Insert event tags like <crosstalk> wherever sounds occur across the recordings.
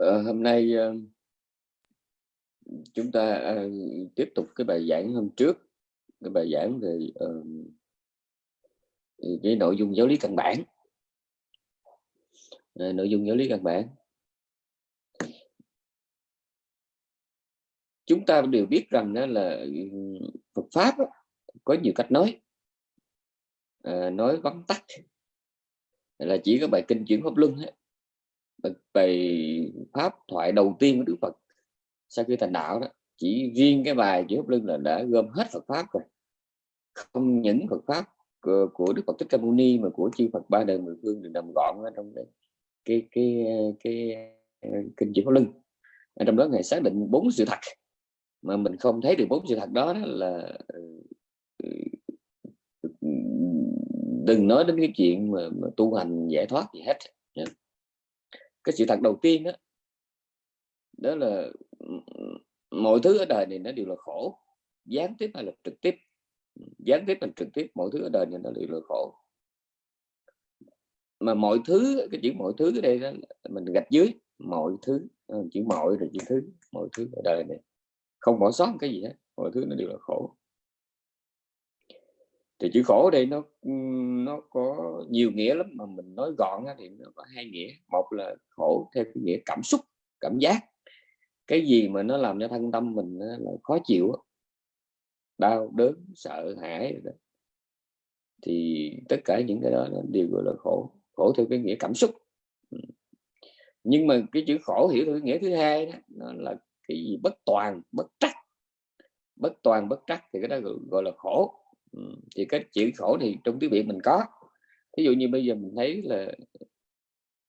Ờ, hôm nay ờ, chúng ta ờ, tiếp tục cái bài giảng hôm trước. Cái bài giảng về cái nội dung giáo lý căn bản. Nội dung giáo lý căn bản. Chúng ta đều biết rằng đó là ừ, Phật pháp có nhiều cách nói. Nói vắn tắt. Là chỉ có bài kinh chuyển pháp luân á, bài, pháp thoại đầu tiên của Đức Phật sau khi thành đạo đó chỉ riêng cái bài chỉ pháp lưng là đã gom hết Phật pháp rồi. Không những Phật pháp của, của Đức Phật Thích Ca Mâu Ni mà của chư Phật ba đời mười phương được nằm gọn ở trong cái cái cái, cái, cái kinh chỉ pháp lưng ở trong đó ngài xác định bốn sự thật. Mà mình không thấy được bốn sự thật đó, đó là ừ, ừ, đừng nói đến cái chuyện mà, mà tu hành giải thoát gì hết cái sự thật đầu tiên đó đó là mọi thứ ở đời này nó đều là khổ. Gián tiếp hay là trực tiếp? Gián tiếp hay trực tiếp mọi thứ ở đời này nó đều là khổ. Mà mọi thứ cái chữ mọi thứ ở đây đó, mình gạch dưới mọi thứ ờ, chữ mọi rồi chữ thứ mọi thứ ở đời này. Không bỏ sót cái gì hết mọi thứ nó đều là khổ thì chữ khổ đây nó nó có nhiều nghĩa lắm, mà mình nói gọn thì nó có hai nghĩa. Một là khổ theo cái nghĩa cảm xúc, cảm giác. Cái gì mà nó làm cho thân tâm mình là khó chịu đau đớn, sợ hãi thì tất cả những cái đó đều gọi là khổ. Khổ theo cái nghĩa cảm xúc. Nhưng mà cái chữ khổ hiểu theo cái nghĩa thứ hai đó, nó là cái gì? Bất toàn, bất trắc. Bất toàn, bất trắc thì cái đó gọi là khổ thì cái chữ khổ thì trong tiếng việt mình có. Ví dụ như bây giờ mình thấy là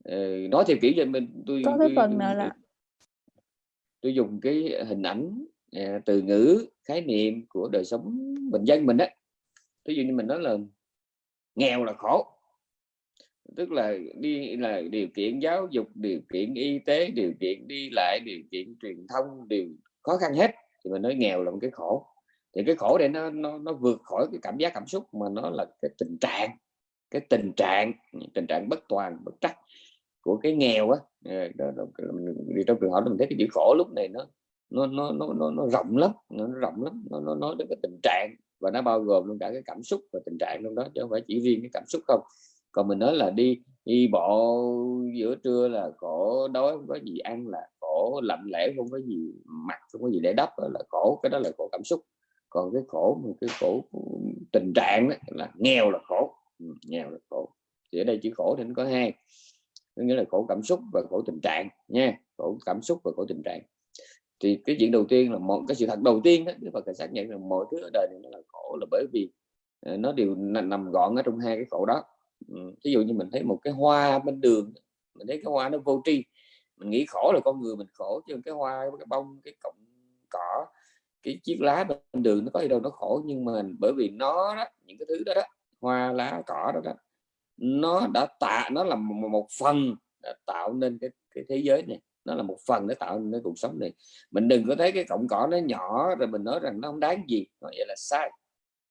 uh, nói theo kiểu cho mình tôi có cái tôi, phần nào là tôi dùng cái hình ảnh uh, từ ngữ khái niệm của đời sống bình dân mình đó ví dụ như mình nói là nghèo là khổ. Tức là đi là điều kiện giáo dục điều kiện y tế điều kiện đi lại điều kiện truyền thông đều khó khăn hết thì mình nói nghèo là một cái khổ thì cái khổ đây nó nó nó vượt khỏi cái cảm giác cảm xúc mà nó là cái tình trạng cái tình trạng tình trạng bất toàn bất trắc của cái nghèo á. Ờ, đi trong trường hợp mình thấy cái chữ khổ lúc này nó nó nó nó nó, nó rộng lắm nó, nó rộng lắm nó, nó nói đến cái tình trạng và nó bao gồm luôn cả cái cảm xúc và tình trạng trong đó chứ không phải chỉ riêng cái cảm xúc không. Còn mình nói là đi đi bộ giữa trưa là khổ đói không có gì ăn là khổ lạnh lẽo không có gì mặc không có gì để đắp là khổ cái đó là khổ cảm xúc còn cái khổ một cái khổ tình trạng đó, là nghèo là khổ. Ừ, nghèo là khổ. Thì ở đây chữ khổ thì nó có hai. Có nghĩa là khổ cảm xúc và khổ tình trạng nha. Khổ cảm xúc và khổ tình trạng. Thì cái chuyện đầu tiên là một cái sự thật đầu tiên đó Đức Phật xác nhận là mọi thứ ở đời này là khổ là bởi vì ờ, nó đều nằm gọn ở trong hai cái khổ đó. Ừ, Ví dụ như mình thấy một cái hoa bên đường mình thấy cái hoa nó vô tri mình nghĩ khổ là con người mình khổ chứ cái hoa cái bông cái cọng cỏ cái chiếc lá bên đường nó có gì đâu nó khổ nhưng mà bởi vì nó đó những cái thứ đó đó hoa lá cỏ đó đó nó đã tạo nó là một, một phần đã tạo nên cái, cái thế giới này. Nó là một phần để tạo nên cái cuộc sống này. Mình đừng có thấy cái cọng cỏ nó nhỏ rồi mình nói rằng nó không đáng gì. Nói vậy là sai.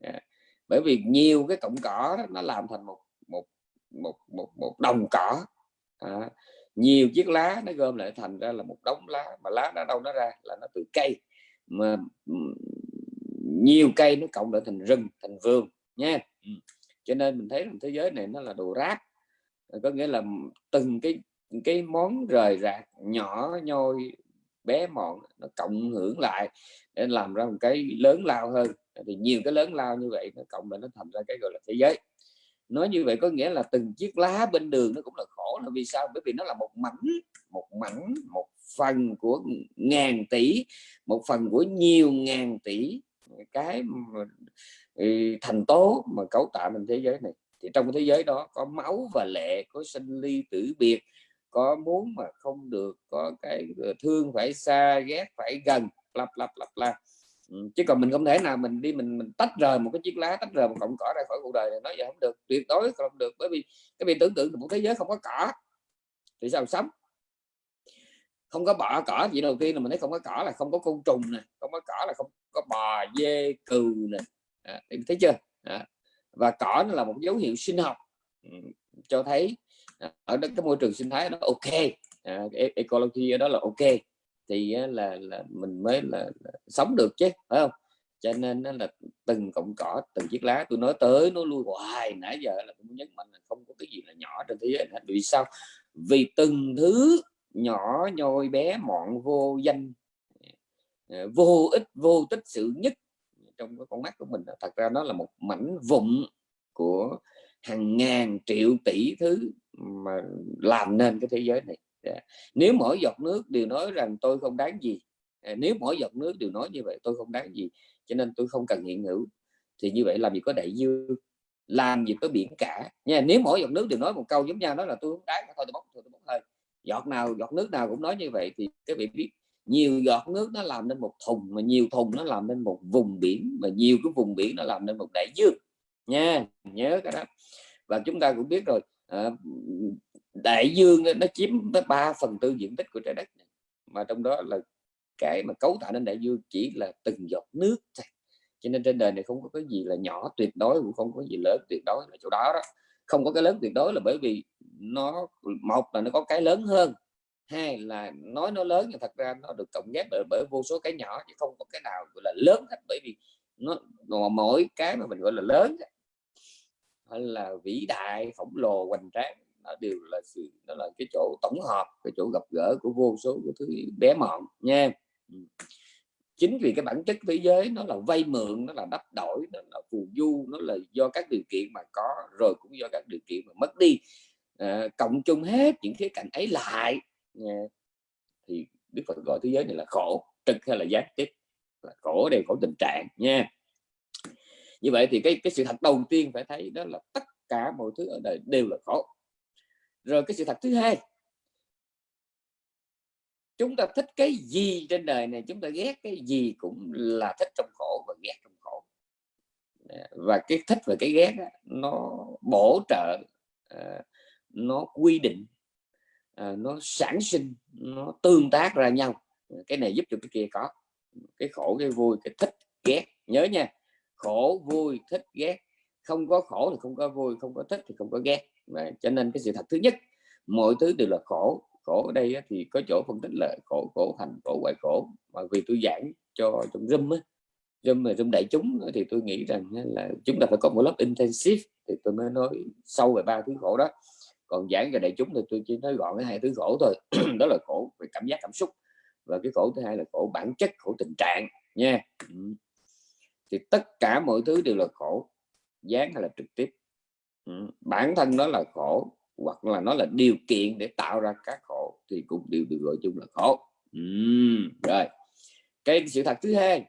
À, bởi vì nhiều cái cọng cỏ đó, nó làm thành một một một một một đồng cỏ. À, nhiều chiếc lá nó gom lại thành ra là một đống lá mà lá nó đâu nó ra là nó từ cây mà nhiều cây nó cộng lại thành rừng thành vườn nha. Cho nên mình thấy rằng thế giới này nó là đồ rác. Có nghĩa là từng cái cái món rời rạc nhỏ nhoi bé mọn nó cộng hưởng lại để làm ra một cái lớn lao hơn. Thì nhiều cái lớn lao như vậy nó cộng lại nó thành ra cái gọi là thế giới nói như vậy có nghĩa là từng chiếc lá bên đường nó cũng là khổ là vì sao? Bởi vì nó là một mảnh một mảnh, một phần của ngàn tỷ, một phần của nhiều ngàn tỷ cái ừ, thành tố mà cấu tạo nên thế giới này. Thì trong thế giới đó có máu và lệ, có sinh ly tử biệt, có muốn mà không được, có cái ờ, thương phải xa, ghét phải gần, lặp lặp lặp lặp chứ còn mình không thể nào mình đi mình mình tách rời một cái chiếc lá tách rời một cọng cỏ ra khỏi cuộc đời này nói vậy không được tuyệt đối không được. Bởi vì cái việc tưởng tượng một thế giới không có cỏ thì sao sống? Không có bọ cỏ gì đầu tiên là mình thấy không có cỏ là không có côn trùng nè không có cỏ là không có bò dê cừu nè. À, thấy chưa? À, và cỏ nó là một dấu hiệu sinh học. Ừ, cho thấy à, ở đó cái môi trường sinh thái nó ok. À, e-, ecology ở đó là ok thì là là mình mới là, là sống được chứ phải không? Cho nên nó là từng cọng cỏ từng chiếc lá tôi nói tới nó lui hoài nãy giờ là tôi nhấn mạnh là không có cái gì là nhỏ trên thế giới này vì sao? Vì từng thứ nhỏ nhoi bé mọn vô danh ờ, vô ích vô tích sự nhất trong cái con mắt của mình. Thật ra nó là một mảnh vụn của hàng ngàn triệu tỷ thứ mà làm nên cái thế giới này. Dạ. nếu mỗi giọt nước đều nói rằng tôi không đáng gì. Dạ, nếu mỗi giọt nước đều nói như vậy tôi không đáng gì. Cho nên tôi không cần hiện hữu. Thì như vậy làm gì có đại dương làm gì có biển cả. Nha nếu mỗi giọt nước đều nói một câu giống nhau đó là tôi không đáng thôi tôi bốc thôi tôi bốc hơi. Giọt nào giọt nước nào cũng nói như vậy thì các vị biết. Nhiều giọt nước nó làm nên một thùng mà nhiều thùng nó làm nên một vùng biển mà nhiều cái vùng biển nó làm nên một đại dương. Nha nhớ cái đó. Và chúng ta cũng biết rồi à, đại dương nó chiếm tới 3 phần tư diện tích của trái đất này. mà trong đó là cái mà cấu tạo nên đại dương chỉ là từng giọt nước thôi. Cho nên trên đời này không có cái gì là nhỏ tuyệt đối cũng không có gì lớn tuyệt đối là chỗ đó đó. Không có cái lớn tuyệt đối là bởi vì nó một là nó có cái lớn hơn hai là nói nó lớn nhưng thật ra nó được cộng ghép bởi, bởi vô số cái nhỏ chứ không có cái nào gọi là lớn hết. Bởi vì nó mỗi cái mà mình gọi là lớn là vĩ đại khổng lồ hoành tráng nó đều là sự đó là cái chỗ tổng hợp cái chỗ gặp gỡ của vô số cái thứ bé mọn nha. Ừ. Chính vì cái bản chất thế giới nó là vay mượn nó là đắp đổi nó là phù du nó là do các điều kiện mà có rồi cũng do các điều kiện mà mất đi. À, cộng chung hết những khía cạnh ấy lại nha. thì đức phật gọi thế giới này là khổ trực hay là giác tiếp là khổ đều khổ tình trạng nha. Như vậy thì cái cái sự thật đầu tiên phải thấy đó là tất cả mọi thứ ở đời đều là khổ rồi cái sự thật thứ hai chúng ta thích cái gì trên đời này chúng ta ghét cái gì cũng là thích trong khổ và ghét trong khổ. Và cái thích và cái ghét đó, nó bổ trợ ờ, nó quy định ờ, nó sản sinh nó tương tác ra nhau. Cái này giúp cho cái kia có cái khổ cái vui cái thích ghét. Nhớ nha khổ vui thích ghét. Không có khổ thì không có vui không có thích thì không có ghét. Đấy. cho nên cái sự thật thứ nhất, mọi thứ đều là khổ. Khổ ở đây thì có chỗ phân tích là khổ khổ thành khổ ngoại khổ. Mà vì tôi giảng cho trong zoom á, zoom mà zoom đại chúng thì tôi nghĩ rằng là chúng ta phải có một lớp intensive thì tôi mới nói sâu về ba thứ khổ đó. Còn giảng về đại chúng thì tôi chỉ nói gọn cái hai thứ khổ thôi. <clears throat> Đó là khổ về cảm giác, cảm xúc và cái khổ thứ hai là khổ bản chất, khổ tình trạng, nha. Thì tất cả mọi thứ đều là khổ, gián hay là trực tiếp. Ừ, bản thân nó là khổ hoặc là nó là điều kiện để tạo ra các khổ thì cũng đều được gọi chung là khổ. Uhm, rồi. Cái sự thật thứ hai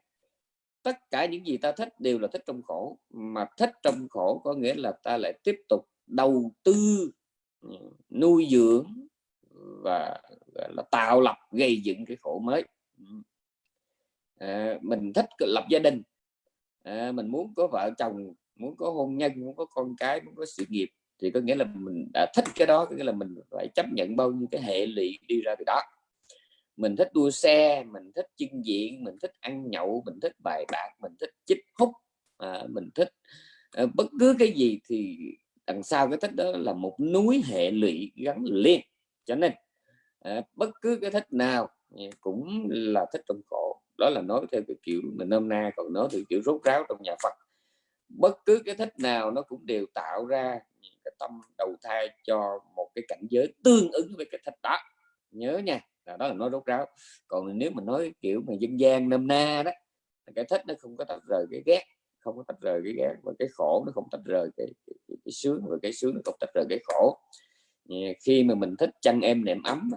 tất cả những gì ta thích đều là thích trong khổ. Mà thích trong khổ có nghĩa là ta lại tiếp tục đầu tư ừ, nuôi dưỡng và là tạo lập gây dựng cái khổ mới. À, mình thích lập gia đình. À, mình muốn có vợ chồng muốn có hôn nhân muốn có con cái muốn có sự nghiệp thì có nghĩa là mình đã thích cái đó có nghĩa là mình phải chấp nhận bao nhiêu cái hệ lụy đi ra từ đó. Mình thích đua xe mình thích chưng diện mình thích ăn nhậu mình thích bài bạc mình thích chích hút à, mình thích à, bất cứ cái gì thì đằng sau cái thích đó là một núi hệ lụy gắn liền. Cho nên à, bất cứ cái thích nào cũng là thích trong khổ. Đó là nói theo cái kiểu mình nôm na còn nói theo kiểu rốt ráo trong nhà Phật bất cứ cái thích nào nó cũng đều tạo ra cái tâm đầu thai cho một cái cảnh giới tương ứng với cái thích đó. Nhớ nha là đó là nói rốt ráo. Còn nếu mình nói kiểu mà dân gian nôm na đó cái thích nó không có tách rời cái ghét không có tách rời cái ghét và cái khổ nó không tách rời cái, cái, cái, cái sướng và cái sướng nó không tách rời cái khổ. Khi mà mình thích chăn em nệm ấm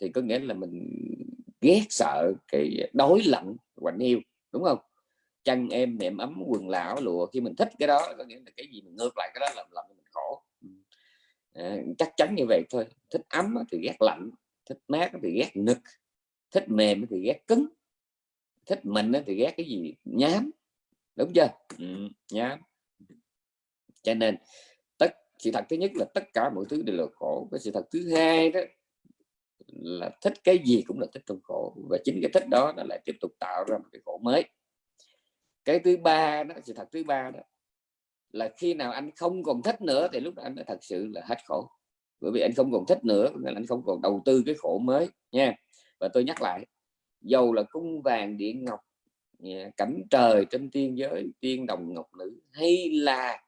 thì có nghĩa là mình ghét sợ cái đối lạnh quạnh yêu đúng không? Chăn em nệm ấm quần lão lụa khi mình thích cái đó có nghĩa là cái gì mình ngược lại cái đó làm làm mình khổ. À, chắc chắn như vậy thôi. Thích ấm thì ghét lạnh thích mát thì ghét nực thích mềm thì ghét cứng thích mình thì ghét cái gì? Nhám. Đúng chưa? Ừ, nhám. Cho nên tất sự thật thứ nhất là tất cả mọi thứ đều là khổ cái sự thật thứ hai đó là thích cái gì cũng là thích trong khổ và chính cái thích đó nó lại tiếp tục tạo ra một cái khổ mới cái thứ ba đó, sự thật thứ ba đó, là khi nào anh không còn thích nữa thì lúc đó anh mới thật sự là hết khổ. Bởi vì anh không còn thích nữa nên anh không còn đầu tư cái khổ mới, nha. Và tôi nhắc lại, dầu là cung vàng điện ngọc cảnh trời trên tiên giới, tiên đồng ngọc nữ, hay là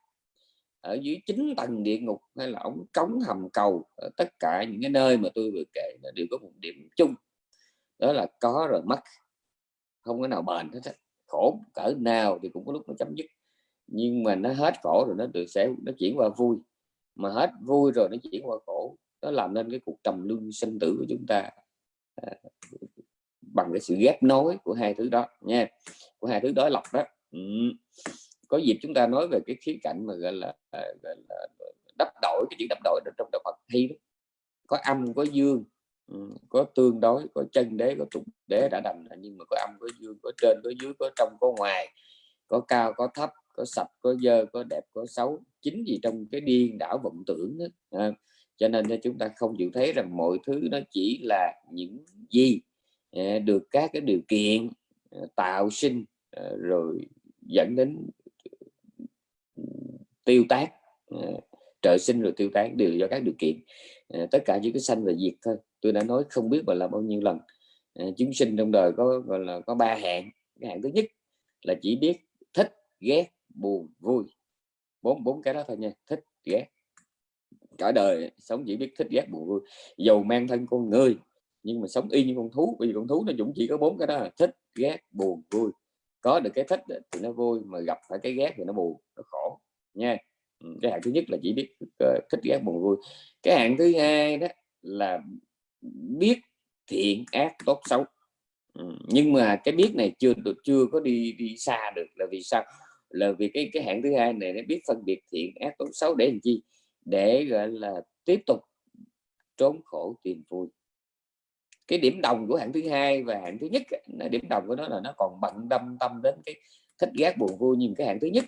ở dưới chín tầng địa ngục, hay là ống cống hầm cầu, ở tất cả những cái nơi mà tôi vừa kể đều có một điểm chung. Đó là có rồi mất, không có nào bền hết khổ cỡ nào thì cũng có lúc nó chấm dứt nhưng mà nó hết khổ rồi nó được sẽ nó chuyển qua vui mà hết vui rồi nó chuyển qua khổ nó làm nên cái cuộc trầm luân sinh tử của chúng ta à, bằng cái sự ghép nối của hai thứ đó nha của hai thứ đối lập đó ừ. có dịp chúng ta nói về cái khía cạnh mà gọi là, à, gọi là đắp đổi cái chữ đắp đổi trong đạo Phật hay đó có âm có dương có tương đối có chân đế có trục đế đã đành nhưng mà có âm có dương có trên có dưới có trong có ngoài có cao có thấp có sạch có dơ có đẹp có xấu chính vì trong cái điên đảo vọng tưởng đó. À, ờ, cho nên chúng ta không chịu thấy rằng mọi thứ nó chỉ là những gì à, được các cái điều kiện à, tạo sinh à, rồi dẫn đến tiêu tác à, trợ sinh rồi tiêu tán đều do các điều kiện à, tất cả chỉ có sanh và diệt thôi tôi đã nói không biết và là bao nhiêu lần. À, chúng sinh trong đời có gọi là có ba hạng. Cái hạng thứ nhất là chỉ biết thích ghét buồn vui. Bốn bốn cái đó thôi nha thích ghét. Cả đời sống chỉ biết thích ghét buồn vui. Dầu mang thân con người nhưng mà sống y như con thú. Vì con thú nó cũng chỉ có bốn cái đó thích ghét buồn vui. Có được cái thích thì nó vui mà gặp phải cái ghét thì nó buồn nó khổ. Nha. Ừ, cái hạng thứ nhất là chỉ biết ờ, thích ghét buồn vui. Cái hạng thứ hai đó là biết thiện ác tốt xấu. Ừ. nhưng mà cái biết này chưa được, chưa có đi đi xa được. Là vì sao? Là vì cái cái hạng thứ hai này nó biết phân biệt thiện ác tốt xấu để làm chi? Để, gọi là, tiếp tục trốn khổ tìm vui. Cái điểm đồng của hạng thứ hai và hạng thứ nhất nó, điểm đồng của nó là nó còn bận tâm tâm đến cái thích ghét buồn vui. Nhưng cái hạng thứ nhất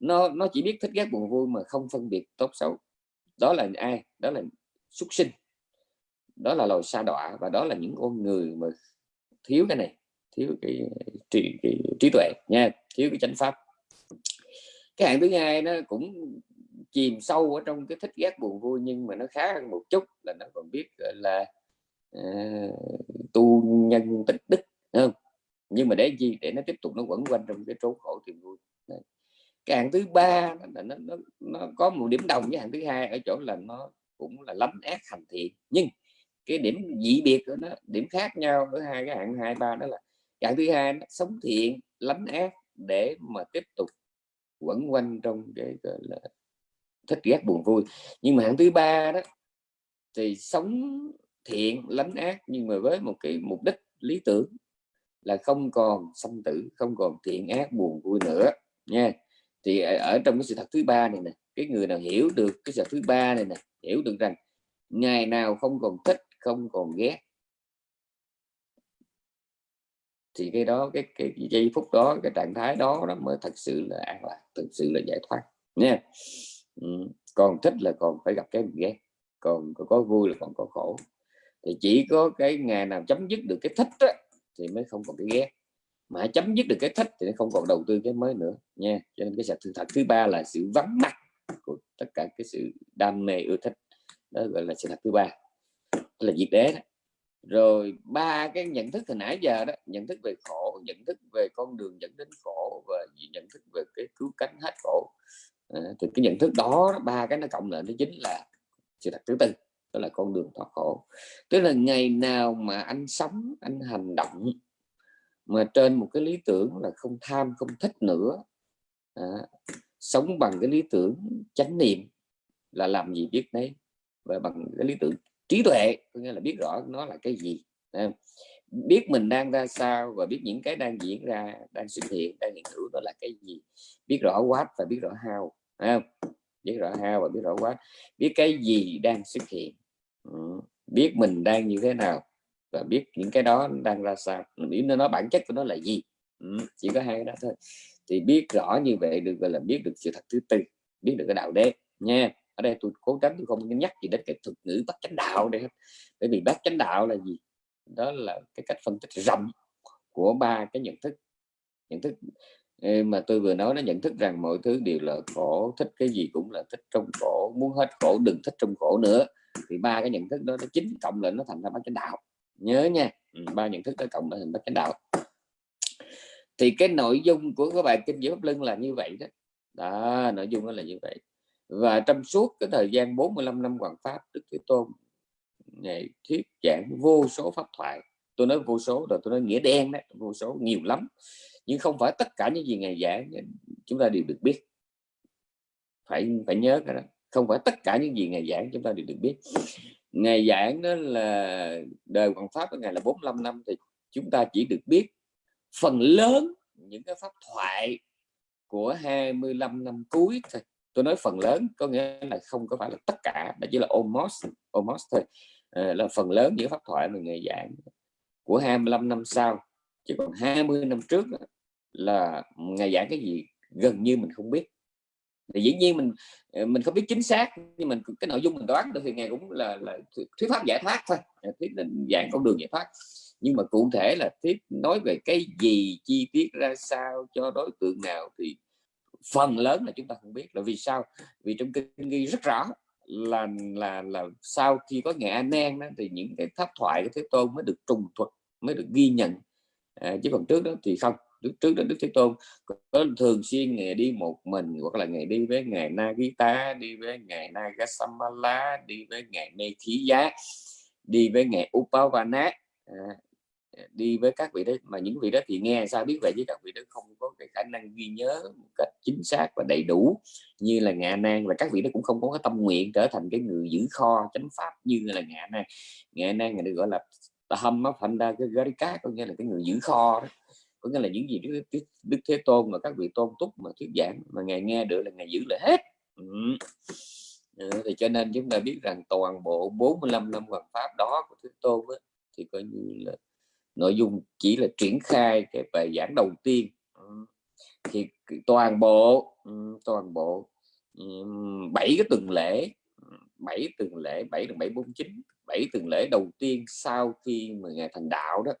nó nó chỉ biết thích ghét buồn vui mà không phân biệt tốt xấu. Đó là ai? Đó là xuất sinh đó là loài sa đọa và đó là những con người mà thiếu cái này thiếu cái trí, cái trí tuệ nha thiếu cái chánh pháp. Cái hạng thứ hai nó cũng chìm sâu ở trong cái thích ghét buồn vui nhưng mà nó khá hơn một chút là nó còn biết là uh, tu nhân tích đức không? Nhưng mà để gì để nó tiếp tục nó quẩn quanh trong cái trốn khổ tìm vui. Đấy. cái hạng thứ ba là nó, nó, nó có một điểm đồng với hạng thứ hai ở chỗ là nó cũng là lắm ác hành thiện. Nhưng cái điểm dị biệt của nó, điểm khác nhau ở hai cái hạng hai ba đó là hạng thứ hai nó sống thiện, lánh ác để mà tiếp tục quẩn quanh trong cái, gọi là, thích ghét buồn vui. Nhưng mà hạng thứ ba đó thì sống thiện, lánh ác nhưng mà với một cái mục đích lý tưởng là không còn sanh tử, không còn thiện ác buồn vui nữa, nha. Thì ở trong cái sự thật thứ ba này nè, cái người nào hiểu được cái sự thứ ba này nè, hiểu được rằng ngày nào không còn thích không còn ghét. Thì cái đó cái, cái, giây phút đó cái trạng thái đó nó mới thật sự là an lạc thực sự là giải thoát. Nha. Ừ. còn thích là còn phải gặp cái ghét còn có vui là còn có khổ. Thì chỉ có cái ngày nào chấm dứt được cái thích đó, thì mới không còn cái ghét. Mà chấm dứt được cái thích thì nó không còn đầu tư cái mới nữa nha. Cho nên cái sự thật thứ ba là sự vắng mặt của tất cả cái sự đam mê yêu thích. Đó gọi là sự thật thứ ba là diệt đế đó. Rồi ba cái nhận thức hồi nãy giờ đó nhận thức về khổ nhận thức về con đường dẫn đến khổ và nhận thức về cái cứu cánh hết khổ. À, thì cái nhận thức đó ba cái nó cộng lại nó chính là sự thật thứ tư đó là con đường thoát khổ. Tức là ngày nào mà anh sống anh hành động mà trên một cái lý tưởng là không tham không thích nữa à, sống bằng cái lý tưởng chánh niệm là làm gì biết đấy và bằng cái lý tưởng trí tuệ, có nghĩa là biết rõ nó là cái gì biết mình đang ra sao và biết những cái đang diễn ra, đang xuất hiện, đang hiện hữu đó là cái gì? Biết rõ what và biết rõ how biết rõ how và biết rõ what biết cái gì đang xuất hiện ừ. biết mình đang như thế nào và biết những cái đó đang ra sao. Biết nó nó bản chất của nó là gì ừ. chỉ có hai cái đó thôi. Thì biết rõ như vậy được gọi là biết được sự thật thứ tư, biết được cái đạo đế, nha ở đây tôi cố gắng tôi không nhắc gì đến cái thuật ngữ bát chánh đạo đây bởi vì bát chánh đạo là gì? Đó là cái cách phân tích rộng của ba cái nhận thức. Nhận thức ờ, mà tôi vừa nói nó nhận thức rằng mọi thứ đều là khổ, thích cái gì cũng là thích trong khổ, muốn hết khổ đừng thích trong khổ nữa. Thì ba cái nhận thức đó, nó chính cộng lại nó thành ra bát chánh đạo. Nhớ nha ừ, ba nhận thức đó cộng lại thành bát chánh đạo. Thì cái nội dung của các bài kinh giới pháp lưng là như vậy đó. Đó, nội dung nó là như vậy và trong suốt cái thời gian 45 năm hoàng pháp, đức thế tôn ngày thuyết giảng vô số pháp thoại. Tôi nói vô số rồi tôi nói nghĩa đen đó vô số, nhiều lắm. Nhưng không phải tất cả những gì ngài giảng chúng ta đều được biết. Phải phải nhớ cái đó. Không phải tất cả những gì ngài giảng chúng ta đều được biết. Ngày giảng đó là, đời hoàng pháp của ngài là 45 năm thì chúng ta chỉ được biết phần lớn những cái pháp thoại của 25 năm cuối thôi tôi nói phần lớn có nghĩa là không có phải là tất cả mà chỉ là almost almost thôi. À, là phần lớn những pháp thoại mà người giảng của 25 năm sau chỉ còn 20 năm trước là ngày giảng cái gì gần như mình không biết. Thì dĩ nhiên mình ờ, mình không biết chính xác nhưng mình cái nội dung mình đoán được thì ngày cũng là, là thuyết pháp giải thoát thôi à, thuyết định dạng con đường giải thoát. Nhưng mà cụ thể là thuyết nói về cái gì chi tiết ra sao cho đối tượng nào thì phần lớn là chúng ta không biết là vì sao? Vì trong kinh ghi rất rõ là là là sau khi có nghệ an nan đó, thì những cái pháp thoại của thế tôn mới được trùng thuật mới được ghi nhận. À, chứ còn trước đó thì không. Trước trước đó đức thế tôn có thường xuyên ngày đi một mình hoặc là ngày đi với ngài Nagita đi với ngài Nagasamala đi với ngày Mê Khí Giá đi với ngày Upavana. À, đi với các vị đó mà những vị đó thì nghe sao biết vậy chứ? Các vị đó không có cái khả năng ghi nhớ một cách chính xác và đầy đủ như là ngạ nan. Và các vị đó cũng không có cái tâm nguyện trở thành cái người giữ kho chánh pháp như là ngạ nan. Ngạ nan người được gọi là hâm thành ra cái garika có nghĩa là cái người giữ kho đó. Có nghĩa là những gì đức, đức, thế tôn mà các vị tôn túc mà thuyết giảng mà ngài nghe được là ngài giữ lại hết. Ừ. Ừ, thì cho nên chúng ta biết rằng toàn bộ 45 năm hoàng pháp đó của thế tôn ấy, thì coi như là nội dung chỉ là triển khai cái bài giảng đầu tiên. Thì toàn bộ toàn bộ bảy cái tuần lễ bảy tuần lễ bảy tuần bảy bốn chín bảy tuần lễ đầu tiên sau khi mà ngài thành đạo đó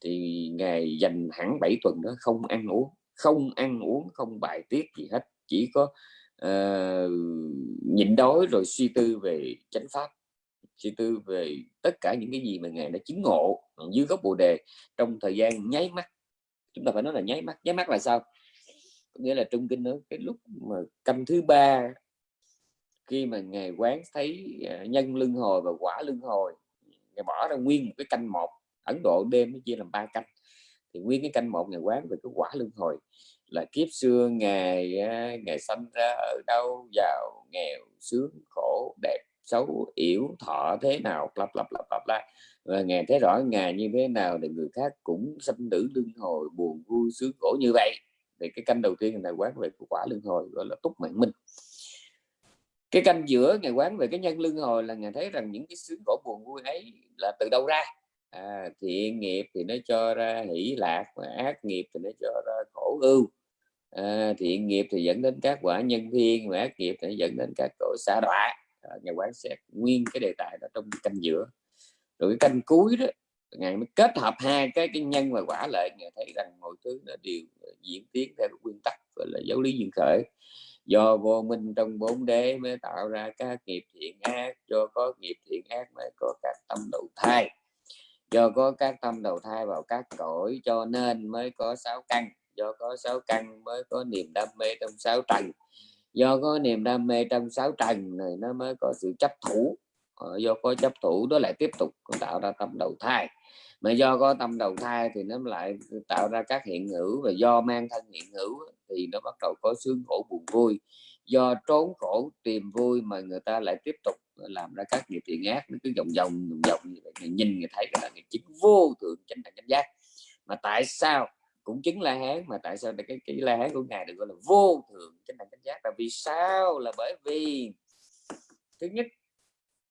thì ngài dành hẳn 7 tuần đó không ăn uống không ăn uống không bài tiết gì hết. Chỉ có uh, nhịn đói rồi suy tư về chánh pháp suy tư về tất cả những cái gì mà ngài đã chứng ngộ dưới gốc bồ đề trong thời gian nháy mắt. Chúng ta phải nói là nháy mắt. Nháy mắt là sao? Có nghĩa là trung kinh đó cái lúc mà canh thứ ba, khi mà ngài quán thấy à, nhân lưng hồi và quả lưng hồi, ngài bỏ ra nguyên một cái canh một, Ấn Độ đêm nó chia làm ba canh. Thì nguyên cái canh một ngày quán về cái quả luân hồi là kiếp xưa ngày à, ngày sanh ra ở đâu, giàu, nghèo, sướng, khổ, đẹp xấu yếu thọ thế nào lặp lặp lặp lặp lại và ngày thấy rõ ngày như thế nào để người khác cũng sanh tử luân hồi buồn vui sướng khổ như vậy. Thì cái canh đầu tiên là quán về quả luân hồi gọi là túc mạng minh. Cái canh giữa ngày quán về cái nhân luân hồi là ngày thấy rằng những cái sướng khổ buồn vui ấy là từ đâu ra? À, thiện nghiệp thì nó cho ra hỷ lạc và ác nghiệp thì nó cho ra khổ ưu. À, thiện nghiệp thì dẫn đến các quả nhân thiên và ác nghiệp thì dẫn đến các tội xa đọa. Ờ, nhà quán xét nguyên cái đề tài đó trong canh giữa. Rồi cái canh cuối đó ngài mới kết hợp hai cái cái nhân và quả lại ngài thấy rằng mọi thứ nó đều ờ, diễn tiến theo nguyên tắc, gọi là, giáo lý duyên khởi. Do vô minh trong bốn đế mới tạo ra các nghiệp thiện ác, do có nghiệp thiện ác mới có các tâm đầu thai. Do có các tâm đầu thai vào các cõi, cho nên mới có sáu căn. Do có sáu căn mới có niềm đam mê trong sáu trần do có niềm đam mê trong sáu trần này nó mới có sự chấp thủ. Ờ, do có chấp thủ đó lại tiếp tục tạo ra tâm đầu thai. Mà do có tâm đầu thai thì nó lại tạo ra các hiện hữu và do mang thân hiện hữu thì nó bắt đầu có sướng khổ buồn vui. Do trốn khổ tìm vui mà người ta lại tiếp tục làm ra các nghiệp thiện ác. Nó cứ vòng vòng vòng vòng như vậy, người nhìn, người thấy là người chính vô thượng chánh đẳng chánh giác. Mà tại sao cũng chứng la hán, mà tại sao cái cái la hán của ngài được gọi là vô thượng chánh đẳng chánh giác? Là vì sao? Là bởi vì thứ nhất,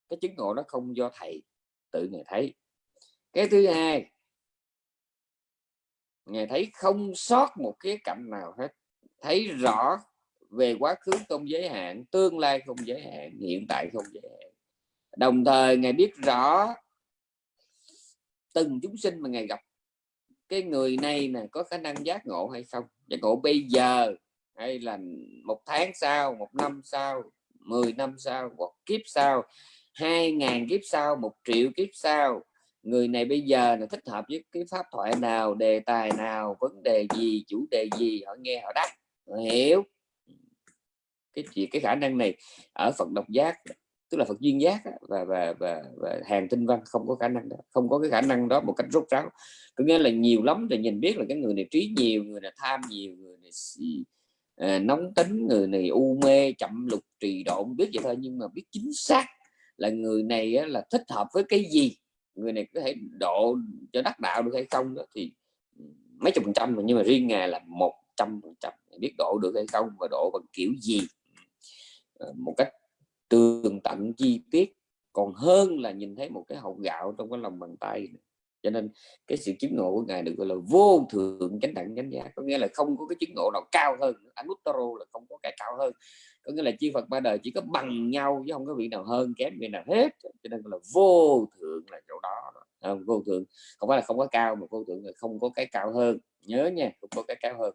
cái chứng ngộ nó không do thầy tự ngài thấy. Cái thứ hai, ngài thấy không sót một cái cạnh nào hết. Thấy rõ về quá khứ không giới hạn, tương lai không giới hạn, hiện tại không giới hạn. Đồng thời ngài biết rõ từng chúng sinh mà ngài gặp cái người này nè có khả năng giác ngộ hay không? Giác ngộ bây giờ hay là một tháng sau, một năm sau 10 năm sau, hoặc kiếp sau, hai ngàn kiếp sau, một triệu kiếp sau? Người này bây giờ là thích hợp với cái pháp thoại nào, đề tài nào, vấn đề gì, chủ đề gì? Họ nghe, họ đắc họ hiểu. Cái chuyện cái khả năng này ở Phật độc giác tức là Phật duyên giác và và và, và hàng tinh văn không có khả năng đó không có cái khả năng đó một cách rốt ráo. Có nghĩa là nhiều lắm thì nhìn biết là cái người này trí nhiều người này tham nhiều người này à, nóng tính người này u mê chậm lục trì độn biết vậy thôi. Nhưng mà biết chính xác là người này á, là thích hợp với cái gì? Người này có thể độ cho đắc đạo được hay không đó thì ừ, mấy chục phần trăm mà nhưng mà riêng ngài là một trăm phần trăm biết độ được hay không và độ bằng kiểu gì? Ừ, ờ, một cách tường tận chi tiết còn hơn là nhìn thấy một cái hộp gạo trong cái lòng bàn tay cho nên cái sự chứng ngộ của ngài được gọi là vô thượng chánh đẳng chánh giác. Có nghĩa là không có cái chứng ngộ nào cao hơn anuttaro là không có cái cao hơn. Có nghĩa là chư Phật ba đời chỉ có bằng nhau chứ không có vị nào hơn kém vị nào hết. Cho nên là vô thượng là chỗ đó à, vô thượng không phải là không có cao mà vô thượng là không có cái cao hơn. Nhớ nha không có cái cao hơn.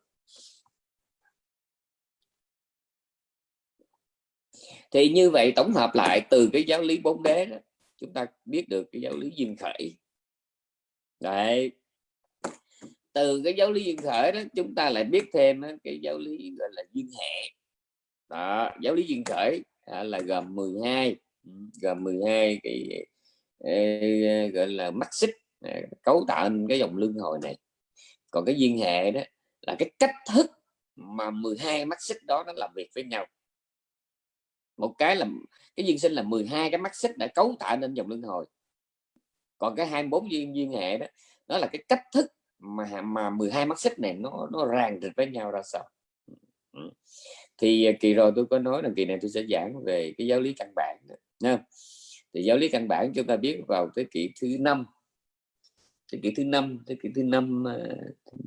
Thì như vậy tổng hợp lại từ cái giáo lý bốn đế đó chúng ta biết được cái giáo lý duyên khởi. Đấy. Từ cái giáo lý duyên khởi đó chúng ta lại biết thêm cái giáo lý gọi là duyên hệ. Đó, giáo lý duyên khởi à, là gồm 12 gồm 12 cái gọi là mắt xích à, cấu tạo nên cái dòng luân hồi này. Còn cái duyên hệ đó là cái cách thức mà 12 mắt xích đó nó làm việc với nhau một cái là cái duyên sinh là 12 cái mắt xích đã cấu tạo nên dòng luân hồi. Còn cái 24 duyên duyên hệ đó nó là cái cách thức mà mà 12 mắt xích này nó nó ràng rịch với nhau ra sao. Ừ. Thì à, kỳ rồi tôi có nói là kỳ này tôi sẽ giảng về cái giáo lý căn bản nha thì giáo lý căn bản chúng ta biết vào thế kỷ thứ năm. Thế kỷ thứ năm, thế kỷ thứ năm à,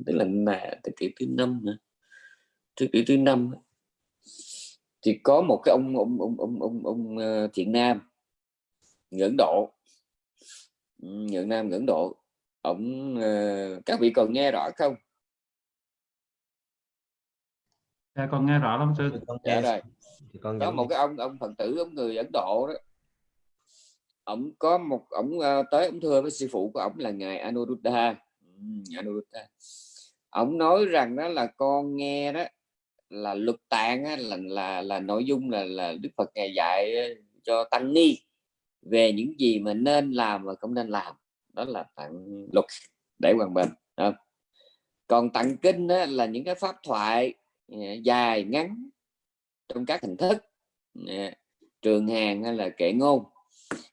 tức là là thế kỷ thứ năm thế kỷ thứ năm thì có một cái ông ông ông ông ông, ông uh, thiện nam ngưỡng độ. Ngưỡng nam ngưỡng độ. Ông uh, các vị còn nghe rõ không? Dạ con nghe rõ lắm sư. Dạ rồi. con có một cái ông ông phật tử ông người ấn độ đó. Ông có một ông uh, tới ông thưa với sư phụ của ông là ngài Anuruddha. Anuruddha. Ông nói rằng đó là con nghe đó là luật tạng á, là là là nội dung là là Đức Phật ngài dạy cho tăng ni. Về những gì mà nên làm và không nên làm đó là tặng luật để hoàn bình đó. còn tặng kinh á, là những cái pháp thoại à, dài ngắn trong các hình thức à, trường hàng hay là kệ ngôn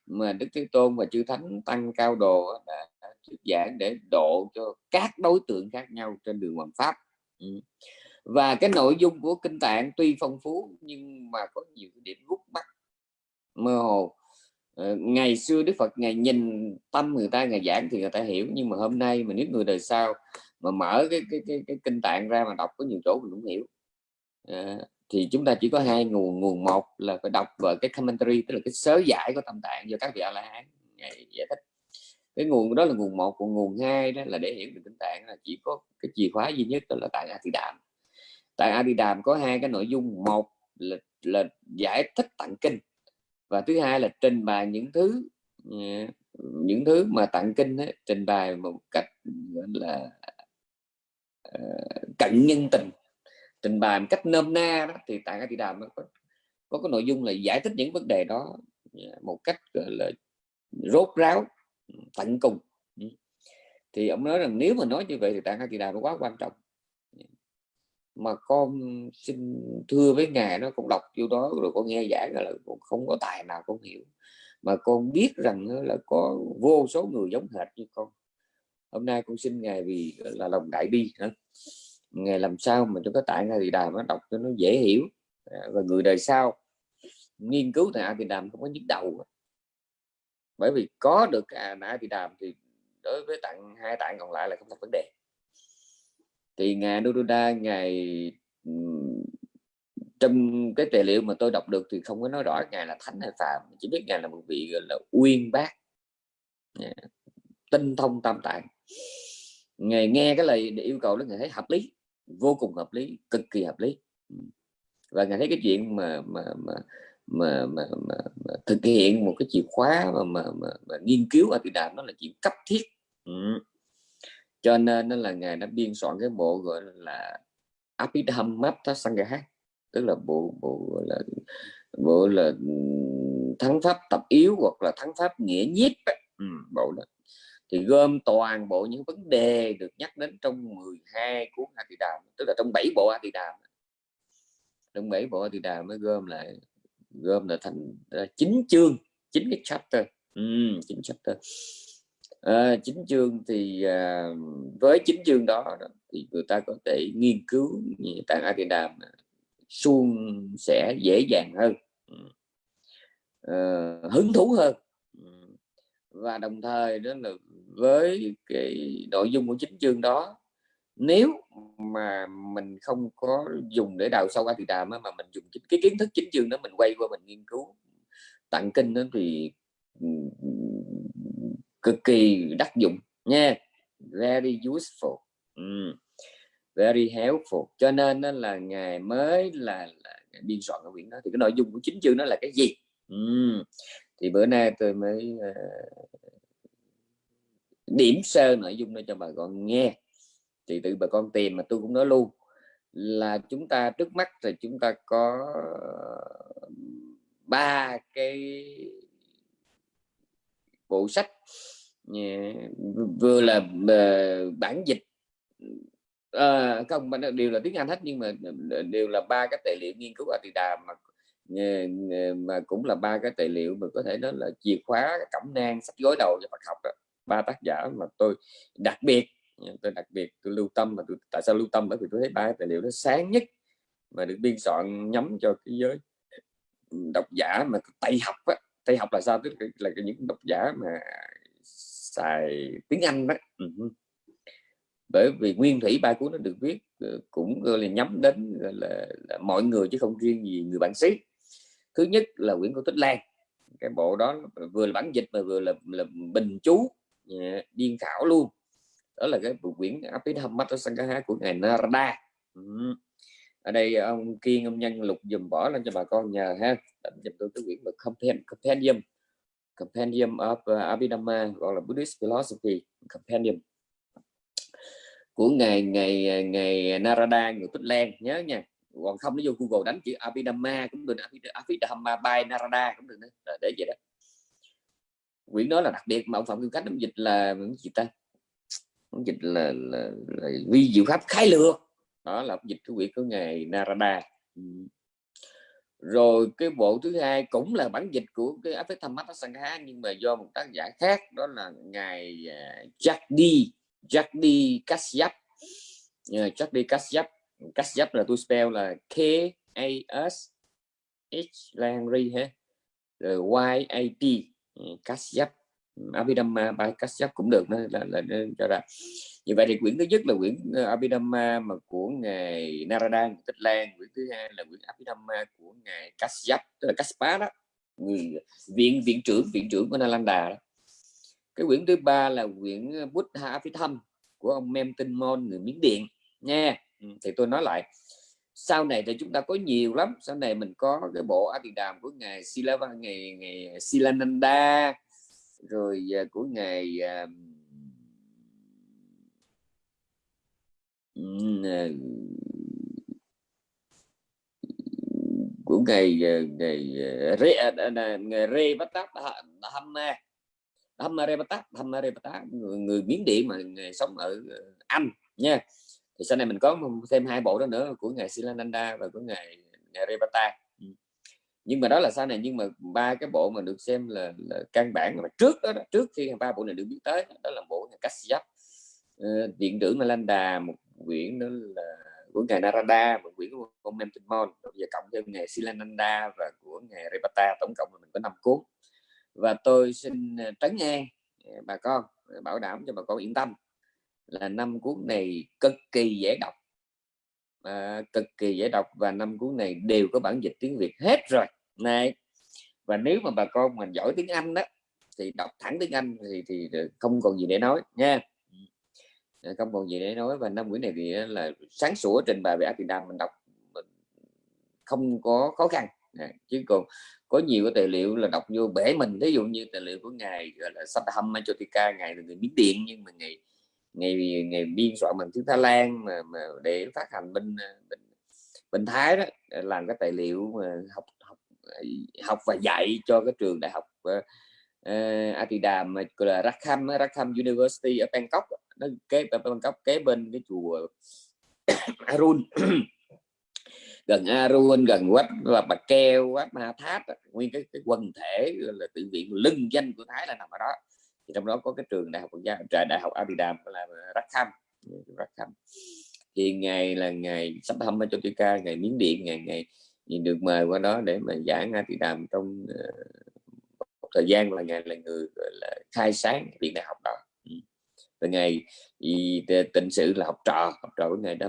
mà Đức Thế Tôn và chư Thánh tăng cao đồ đã thuyết giảng để độ cho các đối tượng khác nhau trên đường hoàng pháp. Ừ và cái nội dung của kinh tạng tuy phong phú nhưng mà có nhiều điểm gút mắt mơ hồ. Ờ, ngày xưa Đức Phật ngày nhìn tâm người ta ngày giảng thì người ta hiểu. Nhưng mà hôm nay mà nếu người đời sau mà mở cái cái cái, cái kinh tạng ra mà đọc có nhiều chỗ mình cũng hiểu. À, thì chúng ta chỉ có hai nguồn. Nguồn một là phải đọc vào cái commentary tức là cái sớ giải của tâm tạng do các vị a la hán giải thích. Cái nguồn đó là nguồn một. Còn nguồn hai đó là để hiểu được kinh tạng là chỉ có cái chìa khóa duy nhất đó là tại a thì đàm tại Adidam có hai cái nội dung một là, là giải thích tặng kinh và thứ hai là trình bày những thứ ờ, những thứ mà tặng kinh ấy, trình bày một cách là uh, cận nhân tình trình bày một cách nôm na đó. Thì tại Adidam có, có cái nội dung là giải thích những vấn đề đó ờ, một cách gọi là rốt ráo tận cùng. Ừ. Thì ông nói rằng nếu mà nói như vậy thì tạng Atidam nó quá quan trọng mà con xin thưa với ngài nó cũng đọc vô đó rồi con nghe giảng là không có tài nào con hiểu. Mà con biết rằng là có vô số người giống hệt như con. Hôm nay con xin ngài vì là lòng đại bi hả? Ngài làm sao mà cho cái tại ngài thì đàm nó đọc cho nó dễ hiểu à, và người đời sau nghiên cứu tại thì đàm không có nhức đầu bởi vì có được à, thì đàm thì đối với tặng hai tạng còn lại là không thành vấn đề thì ngài Nuruda ngài trong cái tài liệu mà tôi đọc được thì không có nói rõ ngài là thánh hay phàm chỉ biết ngài là một vị gọi là uyên bác. Dạ, tinh thông tam tạng. Ngài nghe cái lời yêu cầu đó ngài thấy hợp lý vô cùng hợp lý cực kỳ hợp lý. Và ngài thấy cái chuyện mà mà mà mà, mà, mà, mà thực hiện một cái chìa khóa mà, mà, mà, mà nghiên cứu ở đàm nó là chuyện cấp thiết. Ừ cho nên nó là ngài đã biên soạn cái bộ gọi là Abhidhammata Sangha tức là bộ bộ gọi là bộ là thắng pháp tập yếu hoặc là thắng pháp nghĩa nhiếp ừ, bộ đó. Thì gom toàn bộ những vấn đề được nhắc đến trong 12 cuốn A Tỳ Đàm tức là trong 7 bộ A Tỳ Đàm trong 7 bộ A Tỳ Đàm mới gom lại gom là thành chín chương chín cái chapter. Ừ, chín chapter à, chính chương thì à, với chính chương đó, thì người ta có thể nghiên cứu tạng A Đàm suôn sẽ dễ dàng hơn à, hứng thú hơn ừ. và đồng thời đó là với cái nội dung của chính chương đó nếu mà mình không có dùng để đào sâu A Đàm mà mình dùng cái kiến thức chính chương đó mình quay qua mình nghiên cứu tặng kinh đó thì ừ, cực kỳ đắc dụng nha. Very useful. Mm. very helpful. Cho nên đó là ngài mới là, là biên soạn cái quyển đó. Thì cái nội dung của chính chương nó là cái gì? Mm. thì bữa nay tôi mới uh, điểm sơ nội dung để cho bà con nghe. Thì tự bà con tìm mà tôi cũng nói luôn là chúng ta trước mắt thì chúng ta có ba cái bộ sách ờ, vừa là ờ, bản dịch. À, không đều là tiếng Anh hết nhưng mà đều là ba cái tài liệu nghiên cứu ở Đà mà mà cũng là ba cái tài liệu mà có thể nói là chìa khóa cẩm nang sách gối đầu cho Phật học đó. Ba tác giả mà tôi đặc biệt tôi đặc biệt tôi lưu tâm mà tôi tại sao lưu tâm? Bởi vì tôi thấy ba tài liệu nó sáng nhất mà được biên soạn nhắm cho cái giới ừ, độc giả mà tây học á tây học là sao? Tức là những độc giả mà xài tiếng anh đó. Bởi vì nguyên thủy ba cuốn nó được viết ờ, cũng là nhắm đến là, là mọi người chứ không riêng gì người bản xứ thứ nhất là Nguyễn cổ tích lan. Cái bộ đó vừa là bản dịch mà vừa là, là bình chú ờ, điên khảo luôn. Đó là cái bộ quyển Apinham Mattasangha của ngài Narada ở đây ông kiên ông nhân lục dùm bỏ lên cho bà con nhờ ha. Đánh dùm tôi cái quyển mà compendium. Compendium of uh, Abhidhamma gọi là Buddhist philosophy compendium. Của ngày ngày ngày Narada người Tích Lan nhớ nha. Còn không nó vô Google đánh chữ Abhidhamma cũng được Abhidhamma by Narada cũng được để vậy đó. Quyển đó là đặc biệt mà ông phạm kim cách ông dịch là gì ta? Ông dịch là, là, là vi diệu pháp khái lược đó là dịch cái quyển của ngài Narada. Rồi cái bộ thứ hai cũng là bản dịch của cái áp mắt Sangha nhưng mà do một tác giả khác đó là ngài uh, Jagdi Jagdi Kashyap uh, ờ, Jagdi Kashyap Kashyap là tôi spell là K A S H Langri ha Y A T ừ, Kashyap Abhidhamma by Kashyap cũng được đó là, là, là cho ra như vậy thì quyển thứ nhất là quyển ờ, Abhidhamma mà của ngài Narada Tích Lan. Quyển thứ hai là quyển Abhidhamma của ngài Kashyap tức là Kaspa đó. Người viện viện trưởng viện trưởng của Nalanda đó. cái quyển thứ ba là quyển Buddha Abhidham của ông Mem Tinh Mon người Miến Điện. Nha ừ, thì tôi nói lại. Sau này thì chúng ta có nhiều lắm. Sau này mình có cái bộ A Đàm của ngài Silava ngày ngày Silananda rồi à, uh, của ngài uh, của ngày à, à, ngày Re ngày Re Bát Tát Tham Ma Re Bát Tát Hamma Re Bát Tát người, người Miến Điện mà người sống ở ờ, Anh nha thì sau này mình có thêm hai bộ đó nữa của ngày Silananda và của ngày ngài Bát ừ nhưng mà đó là sau này nhưng mà ba cái bộ mà được xem là, là căn bản mà trước đó, đó trước khi ba bộ này được biết tới đó là bộ ngài Kashyap uh, điện trưởng Nalanda một quyển đó là của ngài Narada một quyển của ông Nam Tinh cộng thêm ngài Silananda và của ngài Repata tổng cộng mình có năm cuốn. Và tôi xin ờ, trấn an ờ, bà con bảo đảm cho bà con yên tâm là năm cuốn này cực kỳ dễ đọc à, cực kỳ dễ đọc và năm cuốn này đều có bản dịch tiếng Việt hết rồi. Này và nếu mà bà con mình giỏi tiếng Anh đó thì đọc thẳng tiếng Anh thì thì không còn gì để nói nha. Ờ, không còn gì để nói và năm quyển này thì là sáng sủa trình bày về Việt Nam mình đọc mình không có khó khăn. À, chứ còn có nhiều cái tài liệu là đọc vô bể mình. Ví dụ như tài liệu của ngài gọi là Sattham Machotika ngài là người Miến Điện nhưng mà ngài ngày ngày biên soạn bằng tiếng Thái Lan mà, mà để phát hành bên ờ, bên, bên Thái đó làm cái tài liệu mà học học học và dạy cho cái trường đại học uh, uh, mà gọi là Rakham Rakham University ở Bangkok nó kế ở Bangkok kế bên cái chùa <coughs> Arun. <coughs> Gần Arun gần Wat và Bạc Keo Wat Ma Thát nguyên cái, cái quần thể là tự viện lưng danh của Thái là nằm ở đó thì trong đó có cái trường đại học quốc gia đại học Abidam là Rakham Rakham thì ngày là ngày sắp thăm cho ca ngày miếng điện ngày ngày được mời qua đó để mà giảng Abidam trong uh, thời gian là ngày là người là khai sáng viện đại học đó. Từ ngày thì tịnh sự là học trò học trò của ngày đó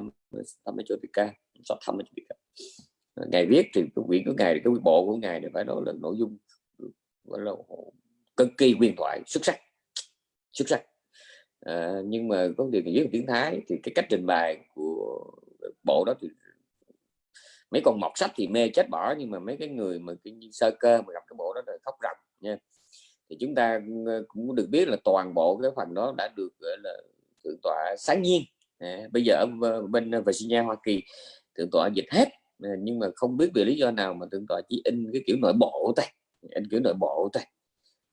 thăm cho ca sắp thăm cho ca ngày viết thì cái quyển của ngài cái bộ của ngài thì phải nói là nội dung gọi là cực kỳ huyền thoại xuất sắc xuất sắc. À, nhưng mà có điều viết tiếng Thái thì cái cách trình bày của bộ đó thì mấy con mọt sách thì mê chết bỏ nhưng mà mấy cái người mà cái sơ cơ mà gặp cái bộ đó là khóc ròng nha. Thì chúng ta ờ, cũng được biết là toàn bộ cái phần đó đã được gọi là thượng tọa sáng nhiên. À, bây giờ ở ờ, bên Virginia Hoa Kỳ thượng tọa dịch hết. À, nhưng mà không biết vì lý do nào mà thượng tọa chỉ in cái kiểu nội bộ thôi in kiểu nội bộ thôi.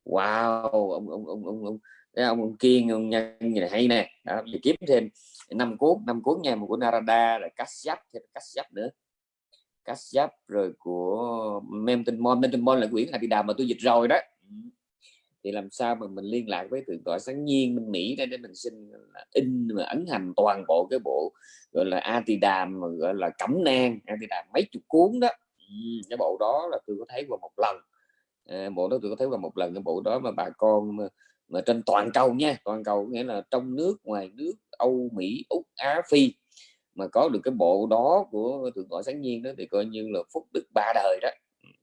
Wow ông ông ông ông, ông Đấy, ông, kiên ông nhân này hay nè. Đó, kiếm thêm năm cuốn năm cuốn nha một của Narada rồi Kashyap thêm Kashyap nữa. Kashyap rồi của Memton Memton là quyển Adida mà tôi dịch rồi đó. Thì làm sao mà mình liên lạc với thượng tọa sáng nhiên Minh Mỹ đây để mình xin in mà ấn hành toàn bộ cái bộ gọi là Atidam gọi là cẩm nang Atidam mấy chục cuốn đó. Cái bộ đó là tôi có thấy qua một lần. Ờ, bộ đó tôi có thấy qua một lần cái bộ đó mà bà con mà trên toàn cầu nha toàn cầu nghĩa là trong nước ngoài nước Âu Mỹ Úc Á Phi mà có được cái bộ đó của thượng tọa sáng nhiên đó thì coi như là phúc đức ba đời đó.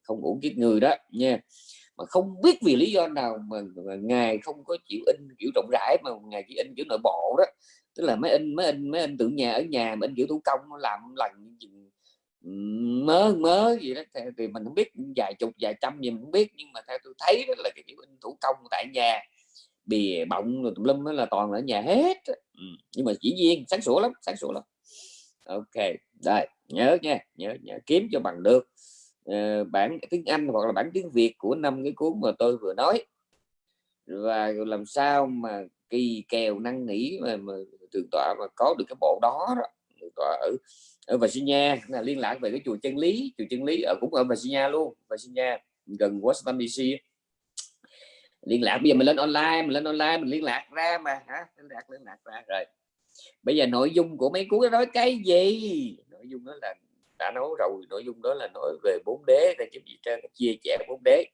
Không uổng kiếp người đó nha. Mà không biết vì lý do nào mà, mà ngài không có chịu in kiểu rộng rãi mà ngài chỉ in kiểu nội bộ đó. Tức là mấy in mấy in mấy in tượng nhà ở nhà mà in kiểu thủ công làm lần mớ mớ gì đó. Thì mình không biết vài chục vài trăm gì mình không biết nhưng mà theo tôi thấy đó là cái kiểu in thủ công tại nhà bìa bọng rồi tùm lum là toàn ở nhà hết. Ừ. nhưng mà chỉ viên sáng sủa lắm sáng sủa lắm. Ok đây nhớ nha nhớ, nhớ kiếm cho bằng được. Uh, bản tiếng Anh hoặc là bản tiếng Việt của năm cái cuốn mà tôi vừa nói. Và làm sao mà kỳ kèo năng nỉ mà, mà thượng tọa mà có được cái bộ đó, đó. Thượng tọa ở ở Virginia là liên lạc về cái chùa chân lý. Chùa chân lý ở cũng ở Virginia luôn Virginia gần Washington DC liên lạc. Bây giờ mình lên online mình lên online mình liên lạc ra mà hả? Liên lạc liên lạc ra. Rồi. Bây giờ nội dung của mấy cuốn đó nói cái gì? Nội dung đó là đã nói rồi nội dung đó là nói về bốn đế là giúp gì trên chia sẻ bốn đế.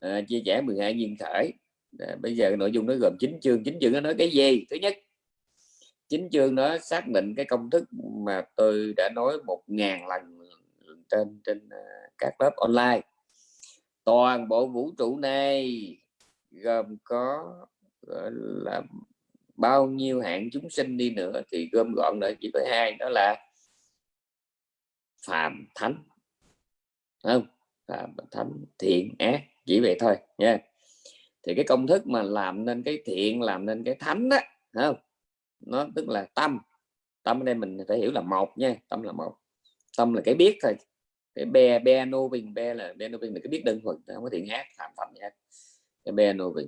À, chia sẻ 12 nhiên khởi à, bây giờ nội dung nó gồm chín chương. Chín chương nó nói cái gì? Thứ nhất chín chương nó xác định cái công thức mà tôi đã nói một ngàn lần trên trên à, các lớp online. Toàn bộ vũ trụ này gồm có, gọi là, bao nhiêu hạng chúng sinh đi nữa thì gom gọn lại chỉ có hai, đó là phạm thánh. Không, phạm thánh thiện ác, chỉ vậy thôi nha. Thì cái công thức mà làm nên cái thiện, làm nên cái thánh đó không, nó tức là tâm. Tâm ở đây mình phải hiểu là một nha, tâm là một. Tâm là cái biết thôi, cái be be nô bình, be là be nô bình là cái biết đơn thuần, không có thiện ác, phạm phạm ác cái Beethoven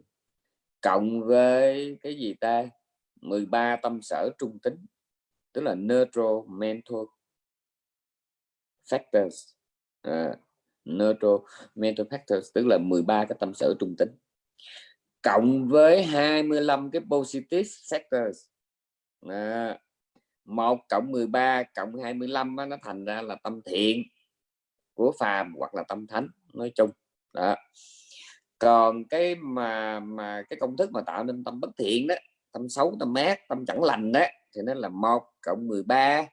cộng với cái gì ta? 13 tâm sở trung tính tức là neutral mental factors. À, neutral mental factors tức là 13 cái tâm sở trung tính. Cộng với 25 cái positive factors à, 1 cộng 13 cộng 25 đó, nó thành ra là tâm thiện của phàm hoặc là tâm thánh nói chung. Đó còn cái mà mà cái công thức mà tạo nên tâm bất thiện đó, tâm xấu, tâm mát tâm chẳng lành đó, thì nó là một cộng 13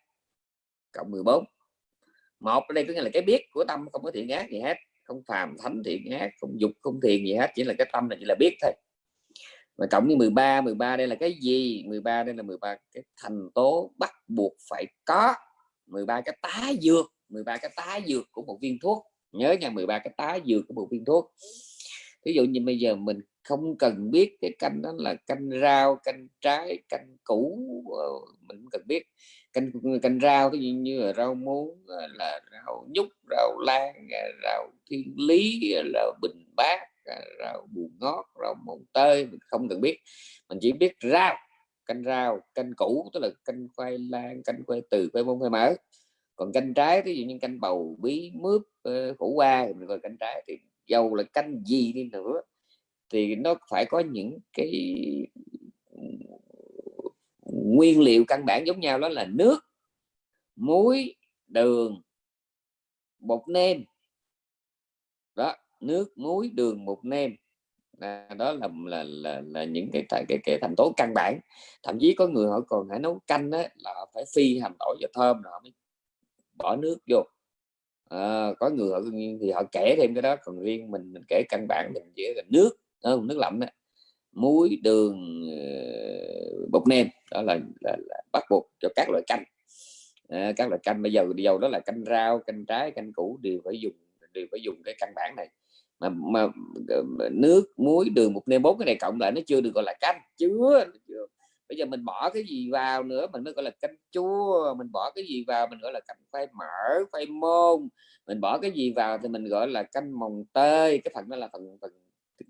cộng 14 một ở đây có nghĩa là cái biết của tâm không có thiện ác gì hết, không phàm thánh thiện ác, không dục, không thiền gì hết, chỉ là cái tâm là chỉ là biết thôi. Mà cộng với 13 13 đây là cái gì? 13 đây là 13 cái thành tố bắt buộc phải có. 13 cái tá dược 13 cái tá dược của một viên thuốc. Nhớ nha 13 cái tá dược của một viên thuốc ví dụ như bây giờ mình không cần biết cái canh đó là canh rau canh trái canh củ ờ, mình không cần biết. Canh canh rau ví dụ như là rau muống ờ, là rau nhúc rau lan ờ, rau thiên lý là bình bát rau buồn ngót rau mồng tơi mình không cần biết. Mình chỉ biết rau canh rau canh củ tức là canh khoai lang canh khoai từ khoai môn, khoai mỡ. Còn canh trái ví dụ như canh bầu bí mướp củ qua mình gọi canh trái thì dầu là canh gì đi nữa thì nó phải có những cái ừ, nguyên liệu căn bản giống nhau đó là nước muối đường bột nêm. Đó nước muối đường bột nêm. À, đó là là, là là những cái cái cái thành tố căn bản. Thậm chí có người họ còn phải nấu canh đó, là phải phi hành tỏi và thơm rồi mới bỏ nước vô à, có người họ thì họ kể thêm cái đó còn riêng mình mình kể căn bản mình chỉ là nước không nước lạnh đó. muối đường ờ, bột nêm đó là, là, là bắt buộc cho các loại canh. À, các loại canh bây giờ dầu đó là canh rau canh trái canh củ đều phải dùng đều phải dùng cái căn bản này. Mà, mà, mà nước muối đường bột nêm bốn cái này cộng lại nó chưa được gọi là canh chưa, chưa bây giờ mình bỏ cái gì vào nữa mình mới gọi là canh chua mình bỏ cái gì vào mình gọi là canh khoai mỡ khoai môn. Mình bỏ cái gì vào thì mình gọi là canh mồng tơi cái phần đó là phần phần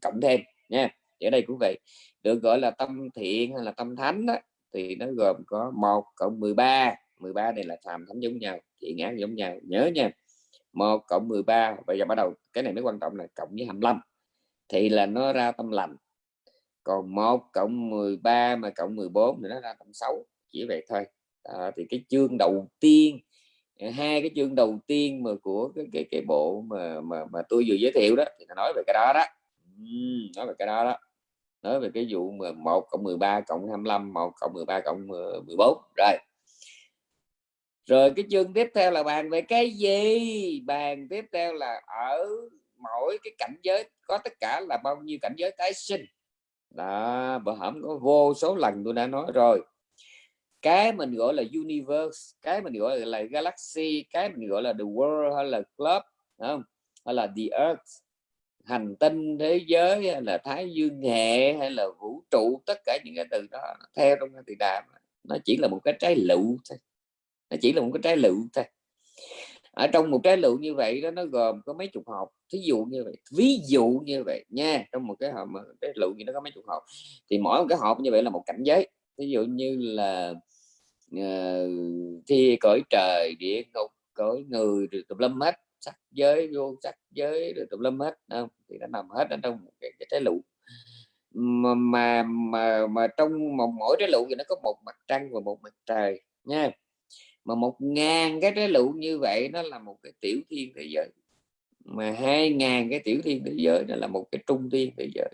cộng thêm nha. Ở đây cũng vậy được gọi là tâm thiện hay là tâm thánh đó, thì nó gồm có một cộng 13 13 này là phàm thánh giống nhau thiện ác giống nhau nhớ nha. Một cộng 13 bây giờ bắt đầu cái này mới quan trọng là cộng với 25 thì là nó ra tâm lành còn 1 cộng 13 mà cộng 14 thì nó ra cộng 6 chỉ vậy thôi. À, thì cái chương đầu tiên à, hai cái chương đầu tiên mà của cái cái, cái bộ mà mà mà tôi vừa giới thiệu đó thì nó nói về cái đó đó. Uhm, nói về cái đó đó. Nói về cái vụ mà 1 cộng 13 cộng 25 1 cộng 13 cộng ờ, 14 rồi. Rồi cái chương tiếp theo là bàn về cái gì? Bàn tiếp theo là ở mỗi cái cảnh giới có tất cả là bao nhiêu cảnh giới tái sinh? Đó bữa hổm có vô số lần tôi đã nói rồi. Cái mình gọi là universe, cái mình gọi là galaxy, cái mình gọi là the world hay là club không? Hay là the earth, hành tinh, thế giới, hay là thái dương, hệ, hay là vũ trụ, tất cả những cái từ đó theo trong cái từ đàm nó chỉ là một cái trái lựu thôi. Nó chỉ là một cái trái lựu thôi ở trong một trái lựu như vậy đó nó gồm có mấy chục hộp. Thí dụ như vậy ví dụ như vậy nha trong một cái hộp mà trái lựu như nó có mấy chục hộp thì mỗi một cái hộp như vậy là một cảnh giới. Ví dụ như là uh, thi cõi trời địa ngục cõi người rồi tùm lâm hết sắc giới vô sắc giới rồi tùm lâm hết không? Thì nó nằm hết ở trong một cái, cái trái lựu. Mà, mà mà mà trong một mỗi trái lựu thì nó có một mặt trăng và một mặt trời nha mà một ngàn cái trái lựu như vậy nó là một cái tiểu thiên thế giới. Mà hai ngàn cái tiểu thiên thế giới nó là một cái trung thiên thế giới.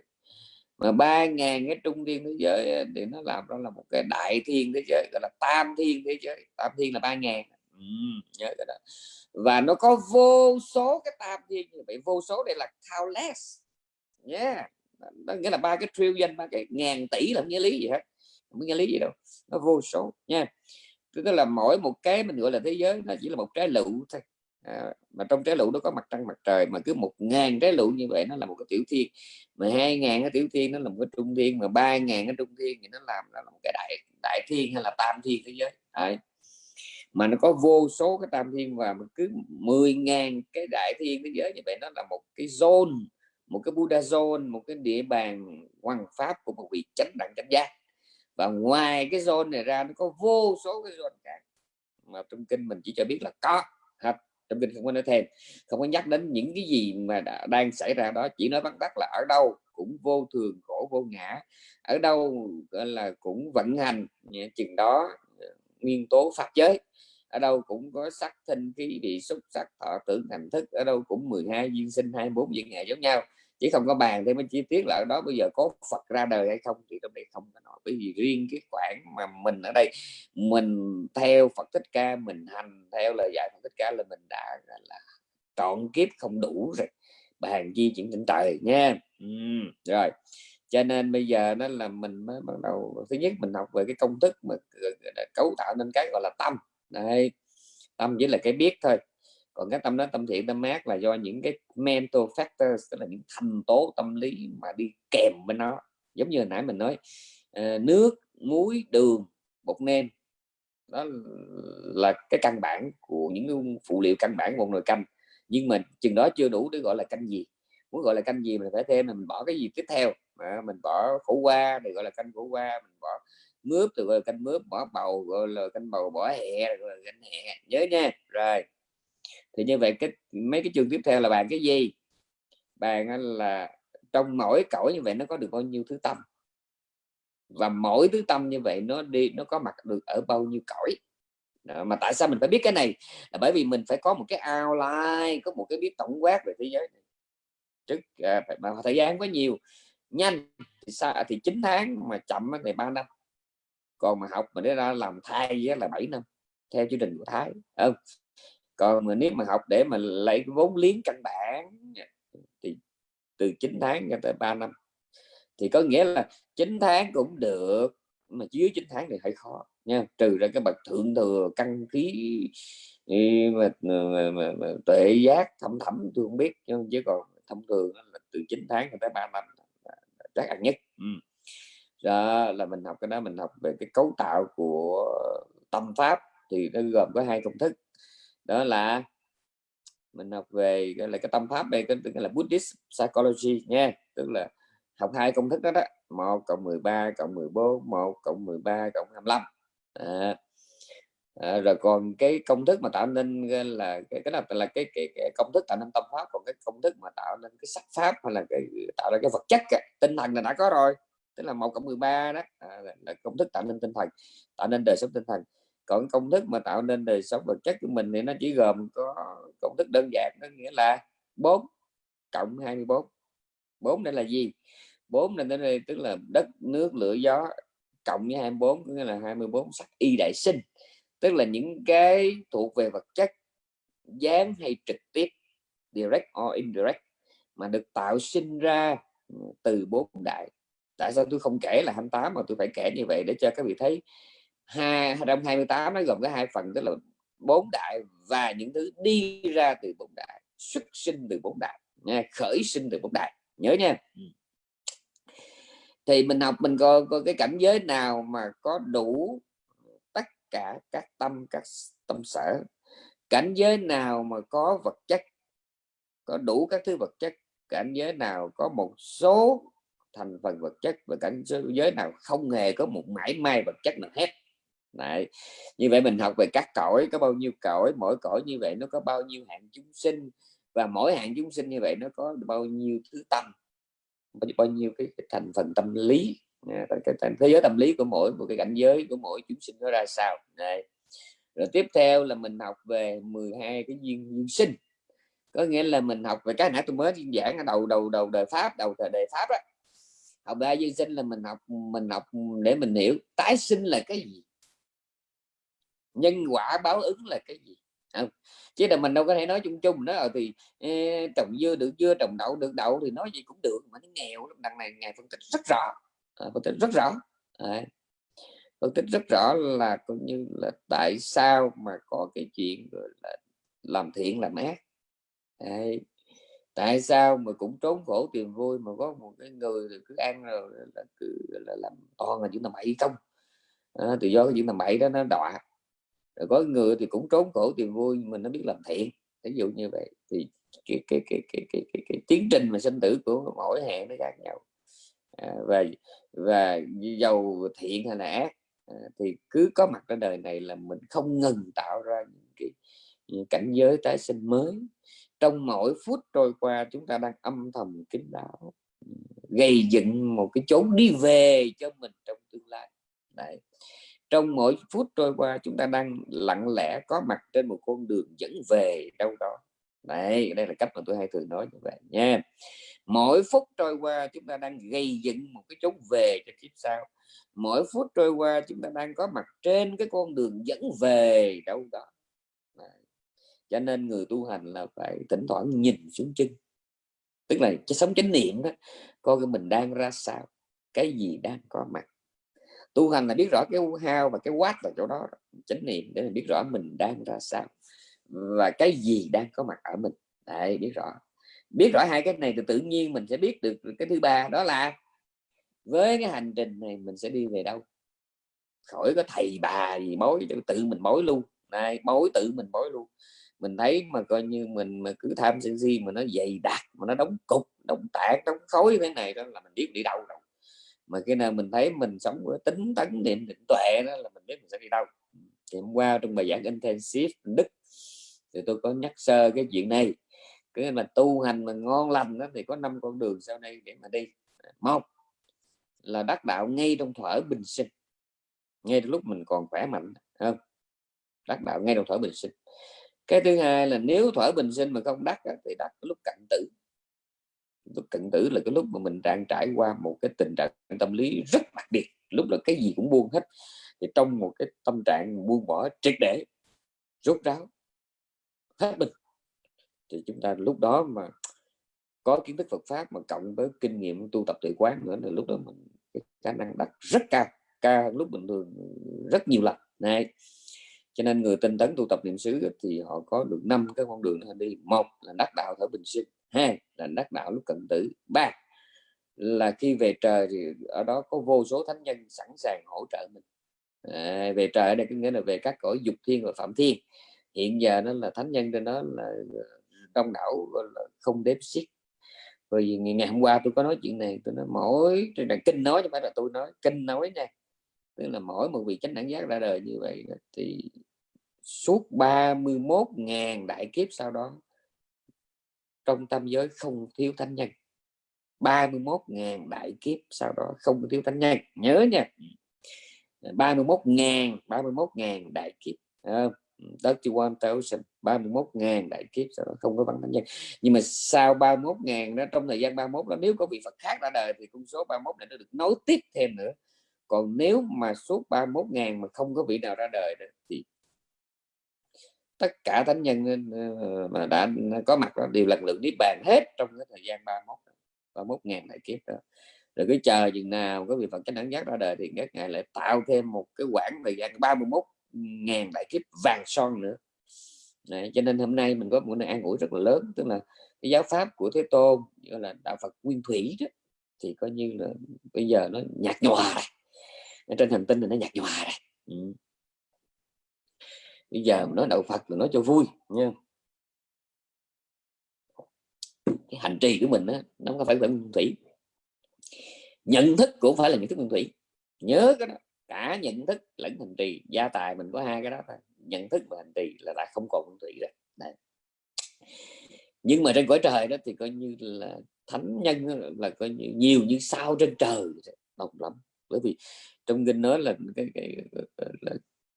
Mà ba ngàn cái trung thiên thế giới thì nó làm đó là một cái đại thiên thế giới gọi là tam thiên thế giới. Tam thiên là ba ngàn. Ừ, nhớ cái đó. Và nó có vô số cái tam thiên như vậy. Vô số đây là countless nhé yeah. đó nghĩa là ba cái trillion ba cái ngàn tỷ là không nghĩa lý gì hết. Không nghĩa lý gì đâu. Nó vô số. Nha yeah tức là mỗi một cái mình gọi là thế giới nó chỉ là một trái lựu thôi. À, mà trong trái lựu nó có mặt trăng mặt trời mà cứ một ngàn trái lựu như vậy nó là một cái tiểu thiên. Mà hai ngàn cái tiểu thiên nó là một cái trung thiên mà ba ngàn cái trung thiên thì nó làm nó là một cái đại đại thiên hay là tam thiên thế giới. À, mà nó có vô số cái tam thiên và cứ 10 ngàn cái đại thiên thế giới như vậy nó là một cái zone một cái Buddha zone một cái địa bàn hoàng pháp của một vị chánh đẳng chánh giác và ngoài cái zone này ra nó có vô số cái zone khác. Mà trong kinh mình chỉ cho biết là có. Hết. Trong kinh không có nói thêm. Không có nhắc đến những cái gì mà đã, đang xảy ra đó. Chỉ nói vắn tắt là ở đâu cũng vô thường khổ vô ngã. Ở đâu là cũng vận hành. Chừng đó ờ, nguyên tố pháp giới. Ở đâu cũng có sắc thân khí bị xúc sắc thọ tưởng thành thức. Ở đâu cũng 12 duyên sinh 24 duyên hệ giống nhau chỉ không có bàn thêm chi tiết là ở đó bây giờ có Phật ra đời hay không thì trong đây không có nói. Bởi vì riêng cái khoảng mà mình ở đây mình theo Phật thích ca mình hành theo lời dạy Phật thích ca là mình đã là trọn kiếp không đủ rồi. Bàn chi chuyển tỉnh trời nha. Ừ, rồi. Cho nên bây giờ đó là mình mới bắt đầu thứ nhất mình học về cái công thức mà cấu tạo nên cái gọi là tâm. Đây tâm chỉ là cái biết thôi còn cái tâm đó tâm thiện tâm ác là do những cái mental factors tức là những thành tố tâm lý mà đi kèm với nó. Giống như hồi nãy mình nói ờ, nước muối đường bột nêm. Đó là cái căn bản của những phụ liệu căn bản của một nồi canh. Nhưng mà chừng đó chưa đủ để gọi là canh gì. Muốn gọi là canh gì mình phải thêm mình bỏ cái gì tiếp theo. À, mình bỏ khổ qua thì gọi là canh khổ qua mình bỏ mướp thì gọi là canh mướp bỏ bầu gọi là canh bầu bỏ hẹ gọi là canh hẹ nhớ nha. Rồi thì như vậy cái mấy cái chương tiếp theo là bàn cái gì? Bàn là trong mỗi cõi như vậy nó có được bao nhiêu thứ tâm? Và mỗi thứ tâm như vậy nó đi nó có mặt được ở bao nhiêu cõi? Đó, mà tại sao mình phải biết cái này? Là bởi vì mình phải có một cái outline có một cái biết tổng quát về thế giới này. Trước à, mà thời gian có nhiều. Nhanh thì sao thì 9 tháng mà chậm thì 3 năm. Còn mà học mà để ra làm thai là 7 năm theo chương trình của Thái. Không còn mà nếu mà học để mà lấy cái vốn liếng căn bản thì từ 9 tháng cho tới 3 năm. Thì có nghĩa là 9 tháng cũng được mà dưới 9 tháng thì hơi khó nha. Trừ ra cái bậc thượng thừa căn khí mà, mà, mà, mà tuệ giác thâm thẩm tôi không biết nhưng chứ còn thông thường là từ 9 tháng cho tới 3 năm chắc ăn nhất. Ừ. đó là mình học cái đó mình học về cái cấu tạo của tâm pháp thì nó gồm có hai công thức đó là mình học về gọi là cái tâm pháp đây cái, là Buddhist psychology nha. Tức là học hai công thức đó đó một cộng 13 cộng 14 1 cộng 13 cộng 25 à, à, rồi còn cái công thức mà tạo nên là cái cái là là cái, cái, cái công thức tạo nên tâm pháp còn cái công thức mà tạo nên cái sắc pháp hay là cái tạo ra cái vật chất cái, tinh thần là đã có rồi. Tức là một cộng 13 đó à, là công thức tạo nên tinh thần tạo nên đời sống tinh thần còn công thức mà tạo nên đời sống vật chất của mình thì nó chỉ gồm có công thức đơn giản đó nghĩa là 4 cộng 24 4 đây là gì? 4 này đây tức là đất, nước, lửa, gió cộng với 24 nghĩa là 24 sắc y đại sinh. Tức là những cái thuộc về vật chất gián hay trực tiếp, direct or indirect, mà được tạo sinh ra từ bốn đại. Tại sao tôi không kể là 28 mà tôi phải kể như vậy để cho các vị thấy? Hai trong 28 nó gồm có hai phần tức là bốn đại và những thứ đi ra từ bốn đại xuất sinh từ bốn đại nha khởi sinh từ bốn đại nhớ nha. Ừ. thì mình học mình có, có cái cảnh giới nào mà có đủ tất cả các tâm các tâm sở. Cảnh giới nào mà có vật chất có đủ các thứ vật chất cảnh giới nào có một số thành phần vật chất và cảnh giới nào không hề có một mãi may vật chất nào hết Đấy. như vậy mình học về các cõi có bao nhiêu cõi mỗi cõi như vậy nó có bao nhiêu hạng chúng sinh và mỗi hạng chúng sinh như vậy nó có bao nhiêu thứ tâm bao nhiêu cái, cái thành phần tâm lý à, cái, cái, cái thế giới tâm lý của mỗi một cái cảnh giới của mỗi chúng sinh nó ra sao Đấy. rồi tiếp theo là mình học về 12 cái duyên duyên sinh có nghĩa là mình học về cái nãy tôi mới giảng ở đầu đầu đầu đời pháp đầu thời đề pháp đó học ba duyên sinh là mình học mình học để mình hiểu tái sinh là cái gì nhân quả báo ứng là cái gì không? chứ là mình đâu có thể nói chung chung đó ờ, thì trồng dưa được dưa trồng đậu được đậu thì nói gì cũng được mà nó nghèo đằng này ngày phân tích rất rõ à, phân tích rất rõ à, phân tích rất rõ là cũng như là tại sao mà có cái chuyện là làm thiện làm ác Đấy. tại sao mà cũng trốn khổ tìm vui mà có một cái người cứ ăn rồi là cứ là làm toàn là những tầm bậy không à, từ do cái những tầm bậy đó nó đọa rồi có người thì cũng trốn khổ tìm vui mình nó biết làm thiện. Ví dụ như vậy thì cái cái cái cái cái, cái, cái tiến trình mà sinh tử của mỗi hẹn nó khác nhau. À, và và giàu thiện hay là ác à, thì cứ có mặt ở đời này là mình không ngừng tạo ra những cái những cảnh giới tái sinh mới. Trong mỗi phút trôi qua chúng ta đang âm thầm kính đạo ừ, gây dựng một cái chốn đi về cho mình trong tương lai. Đấy trong mỗi phút trôi qua, chúng ta đang lặng lẽ có mặt trên một con đường dẫn về đâu đó. Đây đây là cách mà tôi hay thường nói như vậy nha. Mỗi phút trôi qua, chúng ta đang gây dựng một cái chốn về cho kiếp sau. Mỗi phút trôi qua, chúng ta đang có mặt trên cái con đường dẫn về đâu đó. Đấy. cho nên người tu hành là phải thỉnh thoảng nhìn xuống chân. Tức là cái sống chánh niệm đó, coi cái mình đang ra sao, cái gì đang có mặt tu hành là biết rõ cái how và cái what là chỗ đó chánh niệm để mình biết rõ mình đang ra sao và cái gì đang có mặt ở mình. Đấy, biết rõ. Biết rõ hai cái này thì tự nhiên mình sẽ biết được cái thứ ba đó là với cái hành trình này mình sẽ đi về đâu? Khỏi có thầy bà gì mối tự mình mối luôn. Này mối tự mình mối luôn. Mình thấy mà coi như mình mà cứ tham sân si mà nó dày đặc mà nó đóng cục đóng tạc đóng khối thế này đó là mình biết đi đâu rồi mà khi nào mình thấy mình sống với tính tấn niệm định tuệ đó là mình biết mình sẽ đi đâu. Thì hôm qua trong bài giảng intensive đức, thì tôi có nhắc sơ cái chuyện này. Cứ mà tu hành mà ngon lành đó thì có năm con đường sau đây để mà đi. Một là đắc đạo ngay trong thở bình sinh, ngay lúc mình còn khỏe mạnh không? Đắc đạo ngay trong thở bình sinh. Cái thứ hai là nếu thở bình sinh mà không đắc thì đắc lúc cận tử lúc cận tử là cái lúc mà mình đang trải qua một cái tình trạng tâm lý rất đặc biệt. Lúc là cái gì cũng buông hết. Thì trong một cái tâm trạng buông bỏ triệt để, rốt ráo, hết mình. Thì chúng ta lúc đó mà có kiến thức Phật pháp mà cộng với kinh nghiệm tu tập tự quán nữa là lúc đó mình, cái khả năng đắc rất cao cao hơn lúc bình thường rất nhiều lần. Này cho nên người tinh tấn tu tập niệm xứ thì họ có được năm cái con đường đi. Một là đắc đạo thở bình sinh hai là đắc đạo lúc cận tử. Ba là khi về trời thì ở đó có vô số thánh nhân sẵn sàng hỗ trợ mình. À, về trời ở đây có nghĩa là về các cõi dục thiên và phạm thiên. Hiện giờ nó là thánh nhân trên đó là ờ, đông đảo là không đếm xiết. Vì ngày hôm qua tôi có nói chuyện này tôi nói mỗi trên đàn kinh nói chứ phải là tôi nói kinh nói nha. Tức là mỗi một vị chánh đẳng giác ra đời như vậy thì suốt 31.000 đại kiếp sau đó trong tam giới không thiếu thánh nhân. 31.000 đại kiếp sau đó không thiếu thánh nhân. Nhớ nha. 31.000 31.000 đại kiếp. Đất chi quan tao 31.000 đại kiếp sau đó không có bằng thánh nhân. Nhưng mà sau 31.000 đó trong thời gian 31 đó nếu có vị Phật khác ra đời thì con số 31 này nó được nối tiếp thêm nữa. Còn nếu mà suốt 31.000 mà không có vị nào ra đời đó, thì tất cả thánh nhân mà đã có mặt đó đều lần lượt niết bàn hết trong cái thời gian 31 31 ngàn đại kiếp đó. Rồi cứ chờ chừng nào có vị Phật chánh đẳng giác ra đời thì các ngài lại tạo thêm một cái quãng thời gian 31 ngàn đại kiếp vàng son nữa. Đấy, cho nên hôm nay mình có một nơi an ủi rất là lớn tức là cái giáo pháp của Thế Tôn gọi là đạo Phật nguyên thủy đó thì coi như là bây giờ nó nhạt nhòa rồi. Trên hành tinh thì nó nhạt nhòa rồi. Ừ bây giờ nói đạo Phật là nói cho vui nha cái hành trì của mình đó, nó không phải nguyên thủy. Nhận thức cũng phải là nhận thức nguyên thủy. Nhớ cái đó cả nhận thức lẫn hành trì gia tài mình có hai cái đó thôi. Nhận thức và hành trì là đã không còn nguyên thủy rồi. Đấy. nhưng mà trên cõi trời đó thì coi như là thánh nhân là coi như nhiều như sao trên trời đông lắm. Bởi vì trong kinh nói là cái, cái, cái là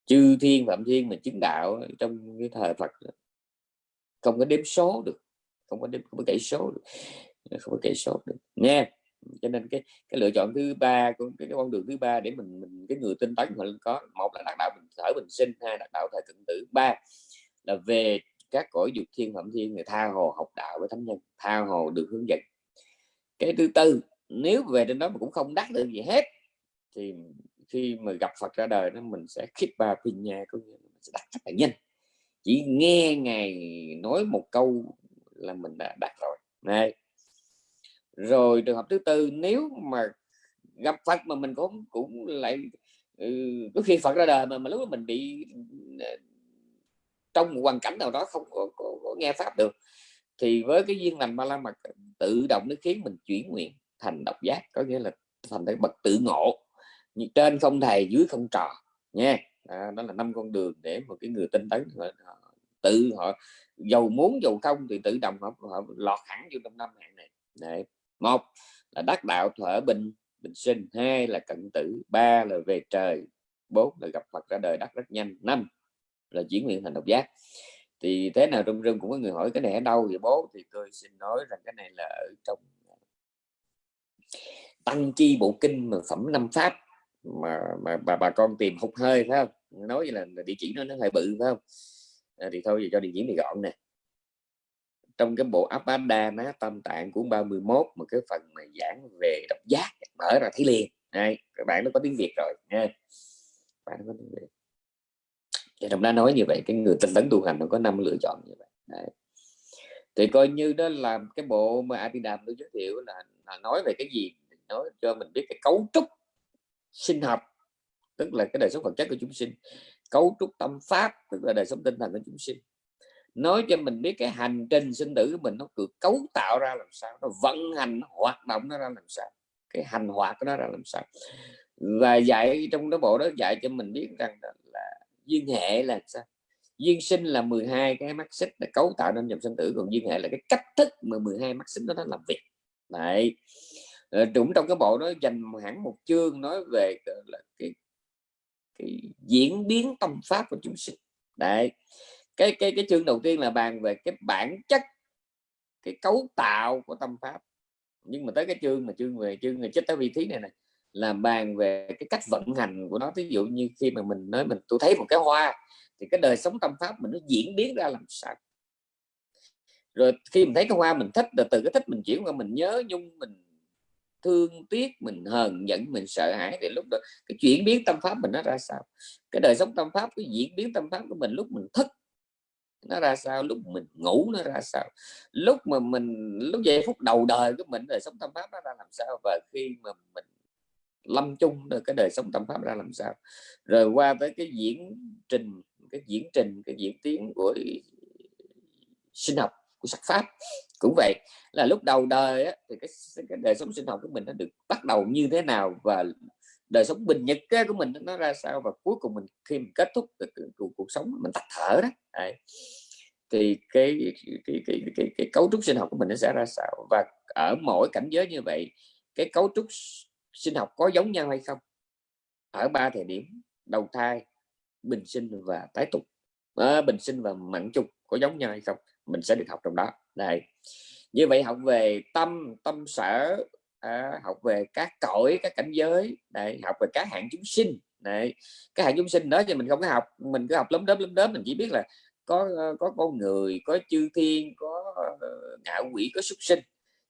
chư thiên phạm thiên mà chứng đạo trong cái thời Phật không có đếm số được không có đếm không có kể số được không có kể số được. Nha cho nên cái cái lựa chọn thứ ba của cái, cái con đường thứ ba để mình mình cái người tinh tấn mình có một là đạt đạo bình thở bình sinh hai đạt đạo thời cận tử ba là về các cõi dục thiên phạm thiên người tha hồ học đạo với thánh nhân tha hồ được hướng dẫn. Cái thứ tư nếu về trên đó mà cũng không đắc được gì hết thì khi mà gặp Phật ra đời đó mình sẽ khít ba pin nha có nghĩa mình sẽ đặt rất là nhanh chỉ nghe ngài nói một câu là mình đã đặt rồi. Này. Rồi trường hợp thứ tư nếu mà gặp Phật mà mình cũng cũng lại ừ, có khi Phật ra đời mà mà lúc đó mình bị ờ, trong một hoàn cảnh nào đó không có, có, có nghe pháp được thì với cái duyên lành ba la mật tự động nó khiến mình chuyển nguyện thành độc giác có nghĩa là thành cái bậc tự ngộ trên không thầy dưới không trò nha. À, đó là năm con đường để một cái người tinh tấn họ, họ, tự họ giàu muốn giàu không thì tự động họ, họ lọt hẳn vô trong năm hạng này. Đấy. một là đắc đạo thở bình bình sinh hai là cận tử ba là về trời bốn là gặp Phật ra đời đắc rất nhanh năm là chuyển nguyện thành độc giác. Thì thế nào trong rừng cũng có người hỏi cái này ở đâu vậy bố? Thì tôi xin nói rằng cái này là ở trong tăng chi bộ kinh mà phẩm năm pháp mà mà bà bà con tìm hụt hơi phải không? Nói như là, là địa chỉ nó nó hơi bự phải không? À, thì thôi cho địa chỉ này gọn nè. Trong cái bộ Abhadana tâm tạng của 31 một cái phần mà giảng về độc giác mở ra thấy liền. Này các bạn nó có tiếng Việt rồi nha. Bạn có tiếng Việt. Thì trong đó nói như vậy cái người tinh tấn tu hành nó có năm lựa chọn như vậy. Đấy. thì coi như đó là cái bộ mà Abhidhamma tôi giới thiệu là, là nói về cái gì nói cho mình biết cái cấu trúc sinh học, tức là cái đời sống vật chất của chúng sinh, cấu trúc tâm pháp, tức là đời sống tinh thần của chúng sinh. Nói cho mình biết cái hành trình sinh tử của mình nó cứ cấu tạo ra làm sao, nó vận hành, nó hoạt động nó ra làm sao, cái hành hoạt của nó ra làm sao. Và dạy trong đó bộ đó dạy cho mình biết rằng là duyên hệ là sao? Duyên sinh là 12 cái mắt xích để cấu tạo nên dòng sinh tử, còn duyên hệ là cái cách thức mà 12 mắt xích đó nó làm việc. Đấy. Ờ, cũng trong cái bộ đó dành hẳn một chương nói về ờ, là cái cái diễn biến tâm pháp của chúng sinh. Đấy, cái cái cái chương đầu tiên là bàn về cái bản chất, cái cấu tạo của tâm pháp. Nhưng mà tới cái chương mà chương về chương về chết tới vị thí này này, là bàn về cái cách vận hành của nó. Ví dụ như khi mà mình nói mình, tôi thấy một cái hoa thì cái đời sống tâm pháp mình nó diễn biến ra làm sao? Rồi khi mình thấy cái hoa mình thích, rồi từ cái thích mình chuyển qua mình nhớ nhung, mình thương tiếc, mình hờn giận, mình sợ hãi thì lúc đó cái chuyển biến tâm pháp mình nó ra sao? Cái đời sống tâm pháp, cái diễn biến tâm pháp của mình lúc mình thức, nó ra sao? Lúc mình ngủ nó ra sao? Lúc mà mình, lúc giây phút đầu đời của mình, đời sống tâm pháp nó ra làm sao? Và khi mà mình lâm chung được cái đời sống tâm pháp ra làm sao? Rồi qua tới cái diễn trình, cái diễn trình, cái diễn tiến của sinh học của sắc pháp. Cũng vậy là lúc đầu đời á, thì cái, cái đời sống sinh học của mình nó được bắt đầu như thế nào và đời sống bình nhật của mình nó ra sao và cuối cùng mình khi mình kết thúc cuộc, cuộc sống mình tắt thở đó Đấy. thì cái cái, cái, cái, cái, cái cấu trúc sinh học của mình nó sẽ ra sao? Và ở mỗi cảnh giới như vậy cái cấu trúc sinh học có giống nhau hay không? Ở ba thời điểm đầu thai bình sinh và tái tục. À, bình sinh và mặn chung có giống nhau hay không? Mình sẽ được học trong đó. Đây. Như vậy học về tâm tâm sở à, học về các cõi các cảnh giới. Đây học về các hạng chúng sinh. Này các hạng chúng sinh đó thì mình không có học mình cứ học lấm đớm lấm đớm mình chỉ biết là có ờ, có con người có chư thiên có ờ, ngạo quỷ có súc sinh.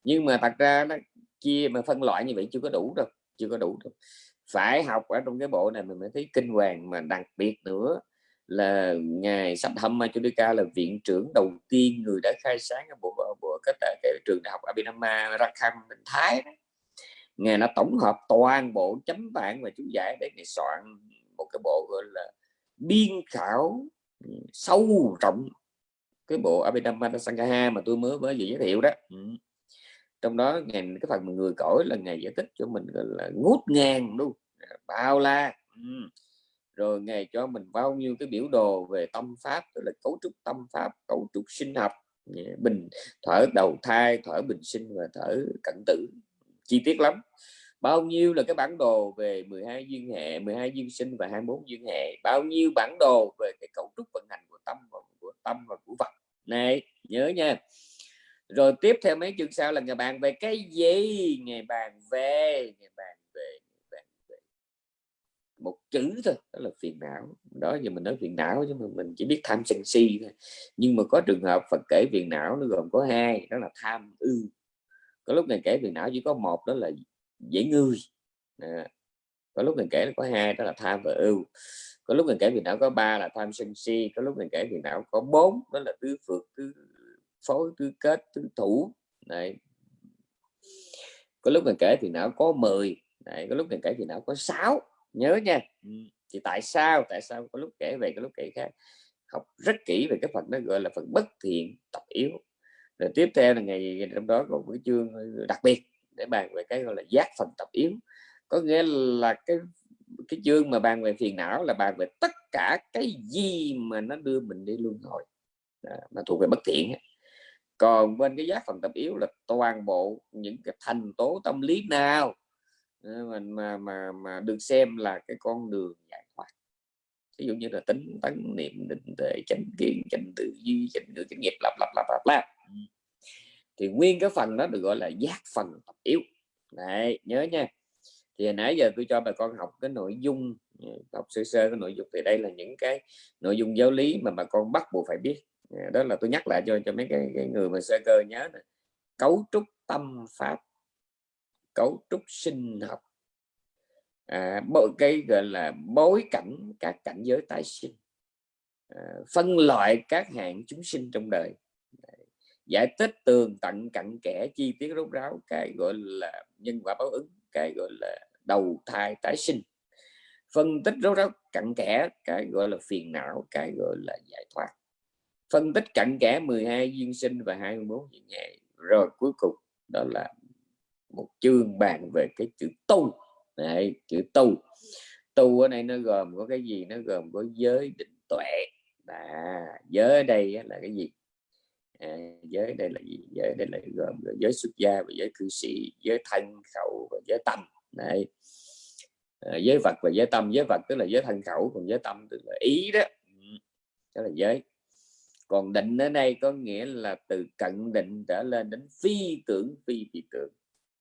Nhưng mà thật ra nó chia mà phân loại như vậy chưa có đủ đâu chưa có đủ đâu. Phải học ở trong cái bộ này mình mới thấy kinh hoàng mà đặc biệt nữa là ngài Saddhamma Chudika là viện trưởng đầu tiên người đã khai sáng cái bộ bộ cái, cái trường đại học Abhinama Rakham Bình Thái đó. ngài đã tổng hợp toàn bộ chấm bản và chú giải để ngài soạn một cái bộ gọi là biên khảo sâu rộng cái bộ Abhinama Sangaha mà tôi mới mới vừa giới thiệu đó ừ. trong đó ngài cái phần người cõi là ngài giải thích cho mình gọi là ngút ngàn luôn bao la ừ rồi ngài cho mình bao nhiêu cái biểu đồ về tâm pháp, tức là cấu trúc tâm pháp, cấu trúc sinh học. Dạ, bình, thở đầu thai, thở bình sinh và thở cận tử. Chi tiết lắm. Bao nhiêu là cái bản đồ về 12 duyên hệ 12 duyên sinh và 21 duyên hệ? Bao nhiêu bản đồ về cái cấu trúc vận hành của tâm và của tâm và của vật? Này, nhớ nha. Rồi tiếp theo mấy chương sau là ngày bàn về cái gì? Ngày bàn về ngày bàn một chữ thôi đó là phiền não. Đó giờ mình nói phiền não chứ mà mình chỉ biết tham sân si thôi. Nhưng mà có trường hợp Phật kể phiền não nó gồm có hai đó là tham ưu có lúc này kể phiền não chỉ có một đó là dễ ngươi à, có lúc mình kể là có hai đó là tham và ưu có lúc mình kể phiền não có ba là tham sân si có lúc mình kể phiền não có bốn đó là tứ phượt tứ phối tứ kết tứ thủ. Này có lúc mình kể phiền não có 10 này có lúc mình kể phiền não có 6 nhớ nha. Thì tại sao tại sao có lúc kể về cái lúc kể khác? Học rất kỹ về cái phần đó gọi là phần bất thiện tập yếu. Rồi tiếp theo là ngày trong đó có một cái chương đặc biệt để bàn về cái gọi là giác phần tập yếu. Có nghĩa là cái cái chương mà bàn về phiền não là bàn về tất cả cái gì mà nó đưa mình đi luân hồi. Mà thuộc về bất thiện còn bên cái giác phần tập yếu là toàn bộ những cái thành tố tâm lý nào Ờ, mình mà mà mà được xem là cái con đường giải thoát. Ví dụ như là tính tấn niệm định tệ chánh kiến chánh tự duy chánh ngữ chánh nghiệp lặp lặp lặp lặp lặp. Ừ. Thì nguyên cái phần đó được gọi là giác phần tập yếu. Đấy nhớ nha. Thì hồi nãy giờ tôi cho bà con học cái nội dung ừ, học sơ sơ cái nội dung thì đây là những cái nội dung giáo lý mà bà con bắt buộc phải biết. Ờ, đó là tôi nhắc lại cho cho mấy cái, cái người mà sơ cơ nhớ này. cấu trúc tâm pháp cấu trúc sinh học. À, cái gọi là bối cảnh các cảnh giới tái sinh. À, phân loại các hạng chúng sinh trong đời. Giải thích tường tận cặn kẽ chi tiết rốt ráo cái gọi là nhân quả báo ứng cái gọi là đầu thai tái sinh. Phân tích rốt ráo cặn kẽ cái gọi là phiền não cái gọi là giải thoát. Phân tích cặn kẽ 12 duyên sinh và 24 duyên hệ. Rồi cuối cùng đó là một chương bàn về cái chữ tu. Đấy, chữ tu. Tu ở đây nó gồm có cái gì? Nó gồm có giới định tuệ. À, giới ở đây là cái gì? À, giới đây là gì? Giới đây là gồm giới xuất gia và giới cư sĩ giới thân khẩu và giới tâm. Này à, giới vật và giới tâm. Giới vật tức là giới thân khẩu còn giới tâm tức là ý đó. Ừ, đó là giới. Còn định ở đây có nghĩa là từ cận định trở lên đến phi tưởng phi phi tưởng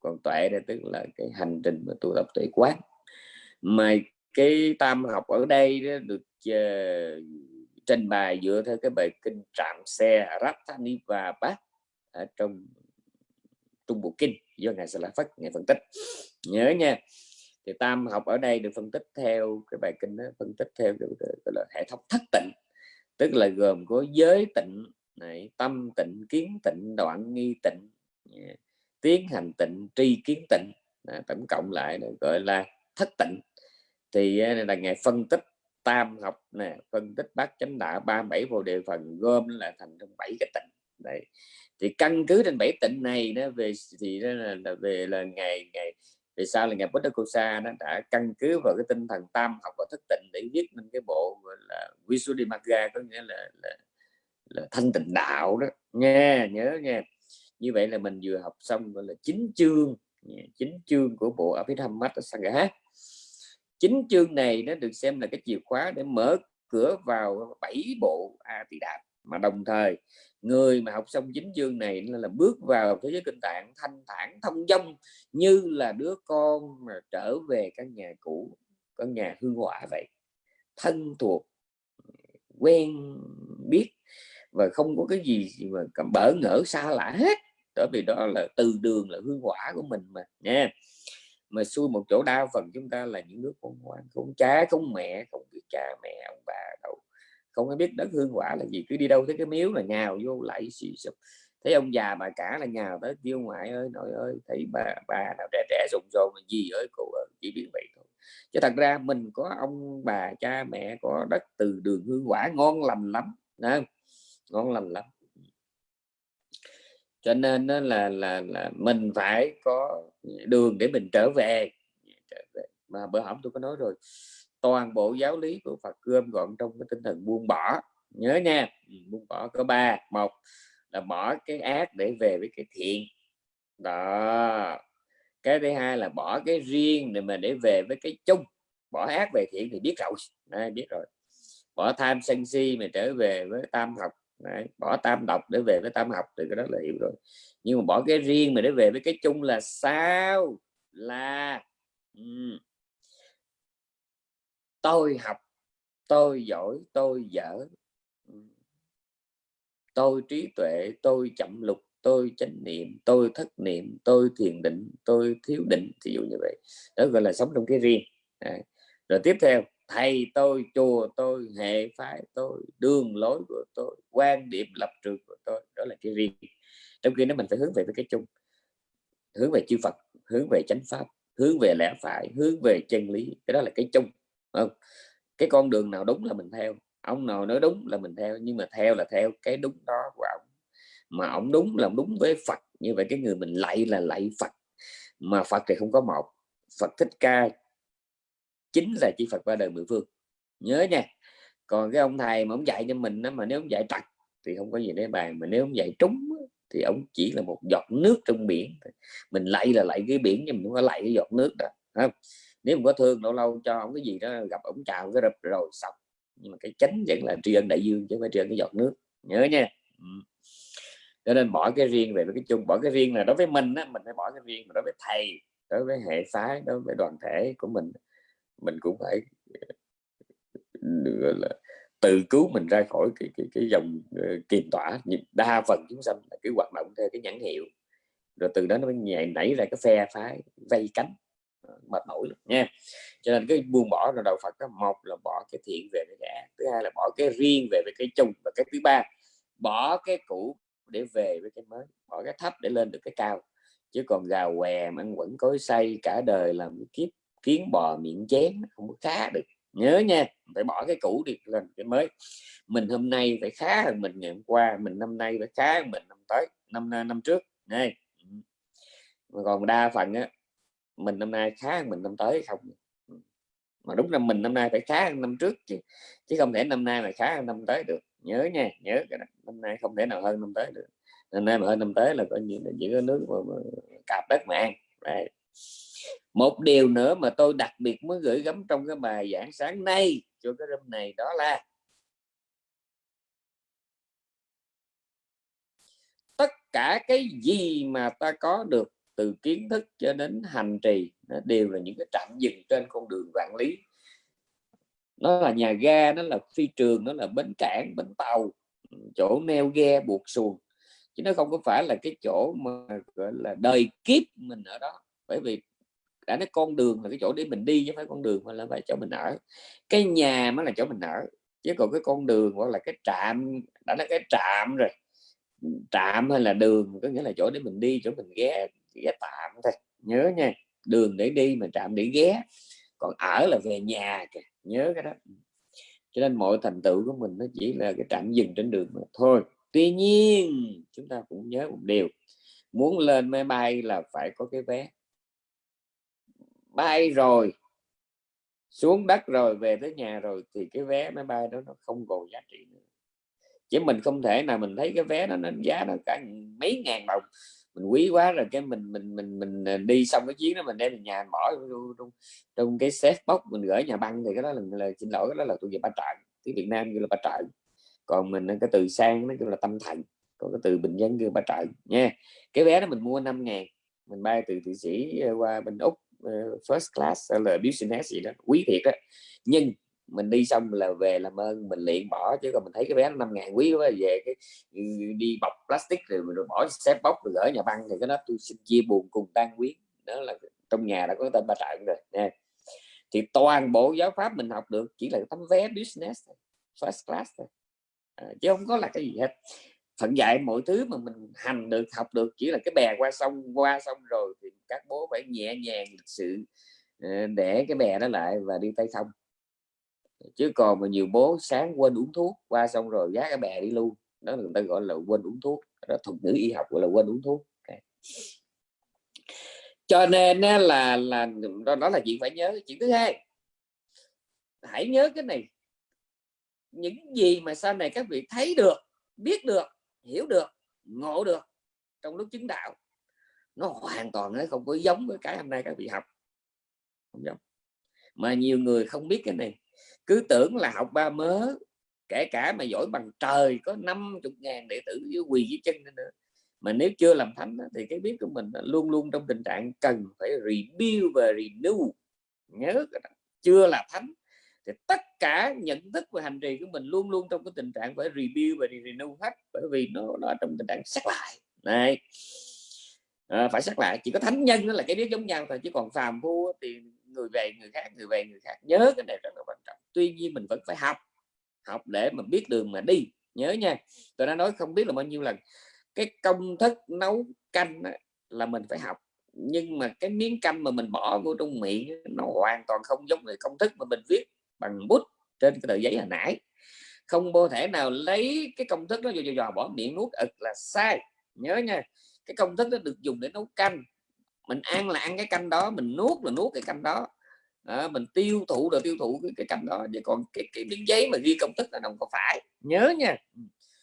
còn tuệ đây tức là cái hành trình mà tu tập tuệ quán. Mà cái tam học ở đây đó được uh, trình bày dựa theo cái bài kinh trạm xe Rattani và Bát ở trong Trung Bộ Kinh do ngài sẽ La phát ngài phân tích. Nhớ nha thì tam học ở đây được phân tích theo cái bài kinh đó phân tích theo cái, gọi là hệ thống thất tịnh. Tức là gồm có giới tịnh này tâm tịnh kiến tịnh đoạn nghi tịnh tiến hành tịnh tri kiến tịnh. À, tổng cộng lại gọi là thất tịnh. Thì à, là ngày phân tích tam học nè phân tích bát chánh đạo ba bảy vô đề phần gom là thành trong bảy cái tịnh. Đấy. Thì căn cứ trên bảy tịnh này nó về thì đó là, là về là ngày ngày vì sao là ngày Buddha Kosa nó đã căn cứ vào cái tinh thần tam học và thất tịnh để viết nên cái bộ gọi là Visuddhimagga có nghĩa là, là, là thanh tịnh đạo đó. Nghe nhớ nghe như vậy là mình vừa học xong, gọi là chín chương chín chương của bộ Abhidhamma Sangha chính chương này nó được xem là cái chìa khóa để mở cửa vào bảy bộ a tỳ đàm mà đồng thời, người mà học xong chính chương này là bước vào thế giới kinh tạng, thanh thản, thông dong, như là đứa con mà trở về căn nhà cũ, căn nhà hương hỏa vậy. Thân thuộc, quen biết và không có cái gì mà cảm bỡ ngỡ xa lạ hết bởi vì đó là từ đường, là hương quả của mình mà, nha. Mà xui một chỗ đa phần chúng ta là những đứa con ngoan không cha không mẹ, không biết cha, mẹ, ông bà đâu. Không có biết đất hương quả là gì, cứ đi đâu thấy cái miếu là nhào vô lại xì sụp thấy ông già bà cả là nhào tới, kêu, ngoại ơi, nội ơi, thấy bà bà nào trẻ trẻ rụng rồn là gì ơi, cô ơi, chỉ biết vậy thôi. Chứ thật ra mình có ông bà, cha, mẹ, có đất từ đường hương quả ngon lành lắm nè ngon lành lắm cho nên đó là là là mình phải có đường để mình trở về, mà bữa hổm tôi có nói rồi toàn bộ giáo lý của Phật gom gọn trong cái tinh thần buông bỏ. Nhớ nha ừ, buông bỏ có ba. Một là bỏ cái ác để về với cái thiện. Đó. Cái thứ hai là bỏ cái riêng để mà để về với cái chung. Bỏ ác về thiện thì biết rồi. Đấy, biết rồi? Bỏ tham sân si mà trở về với tam học. Đấy, bỏ tam độc để về với tam học thì cái đó là hiểu rồi. Nhưng mà bỏ cái riêng mà để về với cái chung là sao? Là um, tôi học tôi giỏi tôi dở tôi trí tuệ tôi chậm lục tôi chánh niệm tôi thất niệm tôi thiền định tôi thiếu định ví dụ như vậy. Đó gọi là sống trong cái riêng. Đấy. rồi tiếp theo thầy tôi chùa tôi hệ phái tôi đường lối của tôi quan điểm lập trường của tôi, đó là cái riêng. Trong khi đó mình phải hướng về với cái chung, hướng về chư Phật, hướng về chánh pháp, hướng về lẽ phải, hướng về chân lý, cái đó là cái chung không? Cái con đường nào đúng là mình theo, ông nào nói đúng là mình theo, nhưng mà theo là theo cái đúng đó của ông. Mà ông đúng là đúng với Phật, như vậy cái người mình lạy là lạy Phật, mà Phật thì không có một. Phật thích ca chính là chỉ Phật qua đời mười phương. Nhớ nha còn cái ông thầy mà ông dạy cho mình đó, mà nếu ông dạy trật thì không có gì để bàn mà nếu ông dạy trúng thì ông chỉ là một giọt nước trong biển mình lạy là lạy cái biển nhưng mình không có lạy cái giọt nước đó không? nếu mình có thương lâu lâu cho ông cái gì đó gặp ông chào cái rập rồi xong. Nhưng mà cái chánh vẫn là tri ân đại dương chứ không phải tri ân cái giọt nước. Nhớ nha. Ừ. cho nên bỏ cái riêng về cái chung. Bỏ cái riêng là đối với mình á mình phải bỏ cái riêng mà đối với thầy đối với hệ phái đối với đoàn thể của mình. Mình cũng phải là tự cứu mình ra khỏi cái cái, cái dòng uh, kiềm tỏa. Đa phần chúng sanh là cái hoạt động theo cái nhãn hiệu. Rồi từ đó nó mới nhảy nảy ra cái phe phái vây cánh ờ, mệt mỏi nha. Cho nên cái buông bỏ là đạo Phật đó một là bỏ cái thiện về cái ác thứ hai là bỏ cái riêng về với cái chung và cái thứ ba bỏ cái cũ để về với cái mới bỏ cái thấp để lên được cái cao. Chứ còn gà què ăn quẩn cối say cả đời làm kiếp kiến bò miệng chén không có khá được nhớ nha phải bỏ cái cũ đi lên cái mới. Mình hôm nay phải khá hơn mình ngày hôm qua mình năm nay phải khá hơn mình năm tới năm năm trước. Này. Còn đa phần á mình năm nay khá hơn mình năm tới không? Mà đúng là mình năm nay phải khá hơn năm trước chứ chứ không thể năm nay mà khá hơn năm tới được. Nhớ nha nhớ cái đó. năm nay không thể nào hơn năm tới được. Năm nay mà hơn năm tới là coi như là chỉ có nước mà, mà cạp đất mà ăn. Đấy một điều nữa mà tôi đặc biệt muốn gửi gắm trong cái bài giảng sáng nay cho cái room này đó là tất cả cái gì mà ta có được từ kiến thức cho đến hành trì, nó đều là những cái trạm dừng trên con đường vạn lý. Nó là nhà ga, nó là phi trường, nó là bến cảng, bến tàu, chỗ neo ghe buộc xuồng. Chứ nó không có phải là cái chỗ mà, gọi là, đời kiếp mình ở đó. Bởi vì đã nói con đường là cái chỗ để mình đi chứ phải con đường mà là phải chỗ mình ở. Cái nhà mới là chỗ mình ở, chứ còn cái con đường hoặc là cái trạm, đã nói cái trạm rồi. Trạm hay là đường có nghĩa là chỗ để mình đi, chỗ mình ghé ghé tạm thôi. Nhớ nha, đường để đi mà trạm để ghé. Còn ở là về nhà kìa, nhớ cái đó. Cho nên mọi thành tựu của mình nó chỉ là cái trạm dừng trên đường mà thôi. Tuy nhiên, chúng ta cũng nhớ một điều. Muốn lên máy bay là phải có cái vé bay rồi xuống đất rồi về tới nhà rồi thì cái vé máy bay đó nó không còn giá trị nữa. Chứ mình không thể nào mình thấy cái vé nó nó giá nó cả mấy ngàn đồng. Mình quý quá rồi cái mình mình mình mình à, đi xong cái chuyến đó mình đem về nhà bỏ trong, trong cái xếp bóc mình gửi nhà băng thì cái đó là, là xin lỗi cái đó là tôi về ba trận tiếng Việt Nam như là ba trận còn mình cái từ sang nó kêu là tâm thành có cái từ bình dân kêu ba trận nha. Cái vé đó mình mua 5 ngàn mình bay từ thụy sĩ à, qua bên úc Ờ, first class là business gì đó quý thiệt á. Nhưng mình đi xong là về làm ơn mình liền bỏ chứ còn mình thấy cái vé năm ngàn quý quá về cái ừ, đi bọc plastic rồi mình bỏ xếp bóc rồi gửi nhà băng thì cái đó tôi xin chia buồn cùng tan quý đó là trong nhà đã có tên ba trận rồi nha. Thì toàn bộ giáo pháp mình học được chỉ là tấm vé business first class thôi. À, chứ không có là cái gì hết phận dạy mọi thứ mà mình hành được học được chỉ là cái bè qua sông qua sông rồi thì các bố phải nhẹ nhàng lịch sự ờ, để cái bè nó lại và đi tay sông. Chứ còn mà nhiều bố sáng quên uống thuốc qua xong rồi giá cái bè đi luôn. Đó người ta gọi là quên uống thuốc. Đó thuật ngữ y học gọi là quên uống thuốc. Okay. cho nên là là đó, đó là chuyện phải nhớ. Chuyện thứ hai hãy nhớ cái này. Những gì mà sau này các vị thấy được biết được hiểu được, ngộ được trong lúc chứng đạo, nó hoàn toàn nó không có giống với cái hôm nay các vị học. Không giống. Mà nhiều người không biết cái này. Cứ tưởng là học ba mớ, kể cả mà giỏi bằng trời, có 50 ngàn đệ tử với quỳ dưới chân nữa mà nếu chưa làm thánh thì cái biết của mình luôn luôn trong tình trạng cần phải rebuild và renew. Nhớ chưa là thánh thì tất cả nhận thức và hành trì của mình luôn luôn trong cái tình trạng phải review và renew hết bởi vì nó nó trong tình trạng sắc lại. Này à, ờ, phải sắc lại. Chỉ có thánh nhân đó là cái biết giống nhau thôi chứ còn phàm phu thì người về người khác người về người khác nhớ cái này rất là quan trọng. Tuy nhiên mình vẫn phải học học để mà biết đường mà đi. Nhớ nha. Tôi đã nói không biết là bao nhiêu lần cái công thức nấu canh là mình phải học nhưng mà cái miếng canh mà mình bỏ vô trong miệng nó hoàn toàn không giống người công thức mà mình viết bằng bút trên cái tờ giấy hồi nãy. Không có thể nào lấy cái công thức đó vô dò bỏ miệng nuốt ực là sai. Nhớ nha cái công thức đó được dùng để nấu canh. Mình ăn là ăn cái canh đó mình nuốt là nuốt cái canh đó. À, mình tiêu thụ là tiêu thụ cái, cái canh đó. Vậy còn cái, cái miếng giấy mà ghi công thức là không có phải. Nhớ nha. Ừ.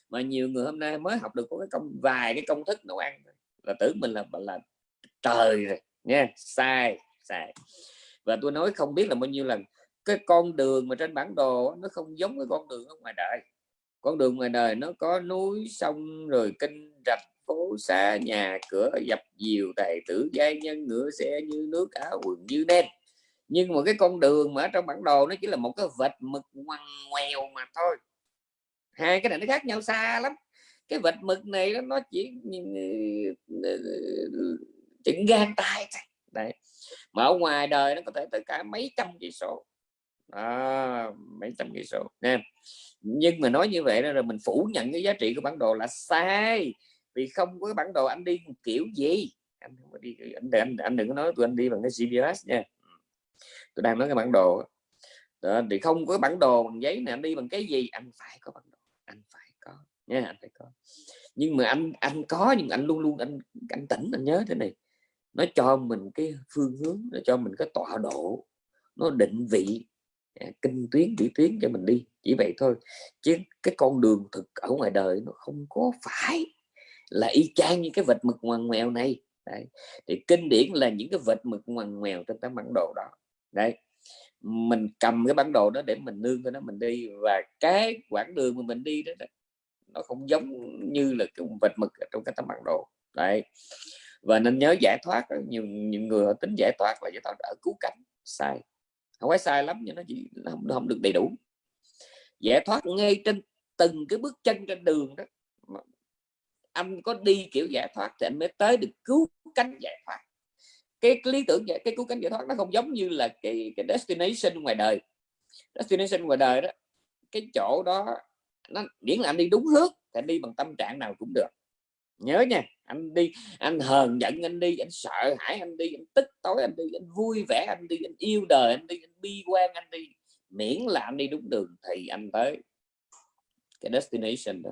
Mà nhiều người hôm nay mới học được có cái công vài cái công thức nấu ăn là tưởng mình là là trời rồi. Nha sai sai. Và tôi nói không biết là bao nhiêu lần cái con đường mà trên bản đồ nó không giống cái con đường ở ngoài đời con đường ngoài đời nó có núi sông rồi kinh rạch phố xa nhà cửa dập dìu tài tử giai nhân ngựa xe như nước áo quần như đen nhưng mà cái con đường mà ở trong bản đồ nó chỉ là một cái vệt mực ngoằn ngoèo mà thôi hai cái này nó khác nhau xa lắm cái vệt mực này nó chỉ chỉnh gan tay đấy mà ở ngoài đời nó có thể tới cả mấy trăm cây số à, mấy trăm cây số nha nhưng mà nói như vậy đó rồi mình phủ nhận cái giá trị của bản đồ là sai. Vì không có bản đồ anh đi kiểu gì. Anh không có đi anh, anh, anh đừng có nói tụi anh đi bằng cái GPS nha. Tôi đang nói cái bản đồ đó, thì không có bản đồ bằng giấy này anh đi bằng cái gì? Anh phải có bản đồ anh phải có nha anh phải có. Nhưng mà anh anh có nhưng anh luôn luôn anh anh tỉnh anh nhớ thế này. Nó cho mình cái phương hướng nó cho mình cái tọa độ nó định vị Ờ, kinh tuyến chỉ tuyến cho mình đi chỉ vậy thôi. Chứ cái con đường thực ở ngoài đời nó không có phải là y chang như cái vệt mực ngoằn ngoèo này. Đấy. thì kinh điển là những cái vệt mực ngoằn ngoèo trên tấm bản đồ đó. Đấy mình cầm cái bản đồ đó để mình nương cho nó mình đi và cái quãng đường mà mình đi đó, đó nó không giống như là cái vệt mực trong cái tấm bản đồ. Đấy và nên nhớ giải thoát nhiều những người họ tính giải thoát là giải thoát ở cứu cánh. Sai không phải sai lắm nhưng nó chỉ không, không được đầy đủ. Giải thoát ngay trên từng cái bước chân trên đường đó. Anh có đi kiểu giải thoát thì anh mới tới được cứu cánh giải thoát. Cái, cái lý tưởng cái cứu cánh giải thoát nó không giống như là cái cái destination ngoài đời. Destination ngoài đời đó cái chỗ đó nó miễn là anh đi đúng hướng thì anh đi bằng tâm trạng nào cũng được nhớ nha anh đi anh hờn giận anh đi anh sợ hãi anh đi anh tức tối anh đi anh vui vẻ anh đi anh yêu đời anh đi anh bi quan anh đi. Miễn là anh đi đúng đường thì anh tới cái destination đó.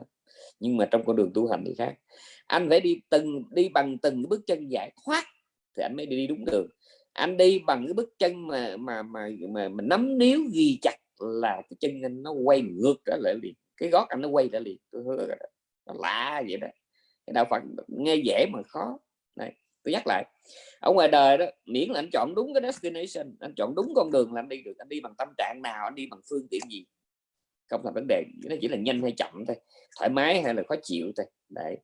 Nhưng mà trong con đường tu hành thì khác. Anh phải đi từng đi bằng từng bước chân giải thoát thì anh mới đi đúng đường. Anh đi bằng cái bước chân mà mà mà mà, mà nắm níu ghi chặt là cái chân anh nó quay ngược trở lại liền. Cái gót anh nó quay trở liền. Tôi hứa nó lạ vậy đó đạo Phật nghe dễ mà khó. Này, tôi nhắc lại. Ở ngoài đời đó, miễn là anh chọn đúng cái destination, anh chọn đúng con đường là anh đi được, anh đi bằng tâm trạng nào, anh đi bằng phương tiện gì, không là vấn đề. Nó chỉ là nhanh hay chậm thôi, thoải mái hay là khó chịu thôi. Đấy.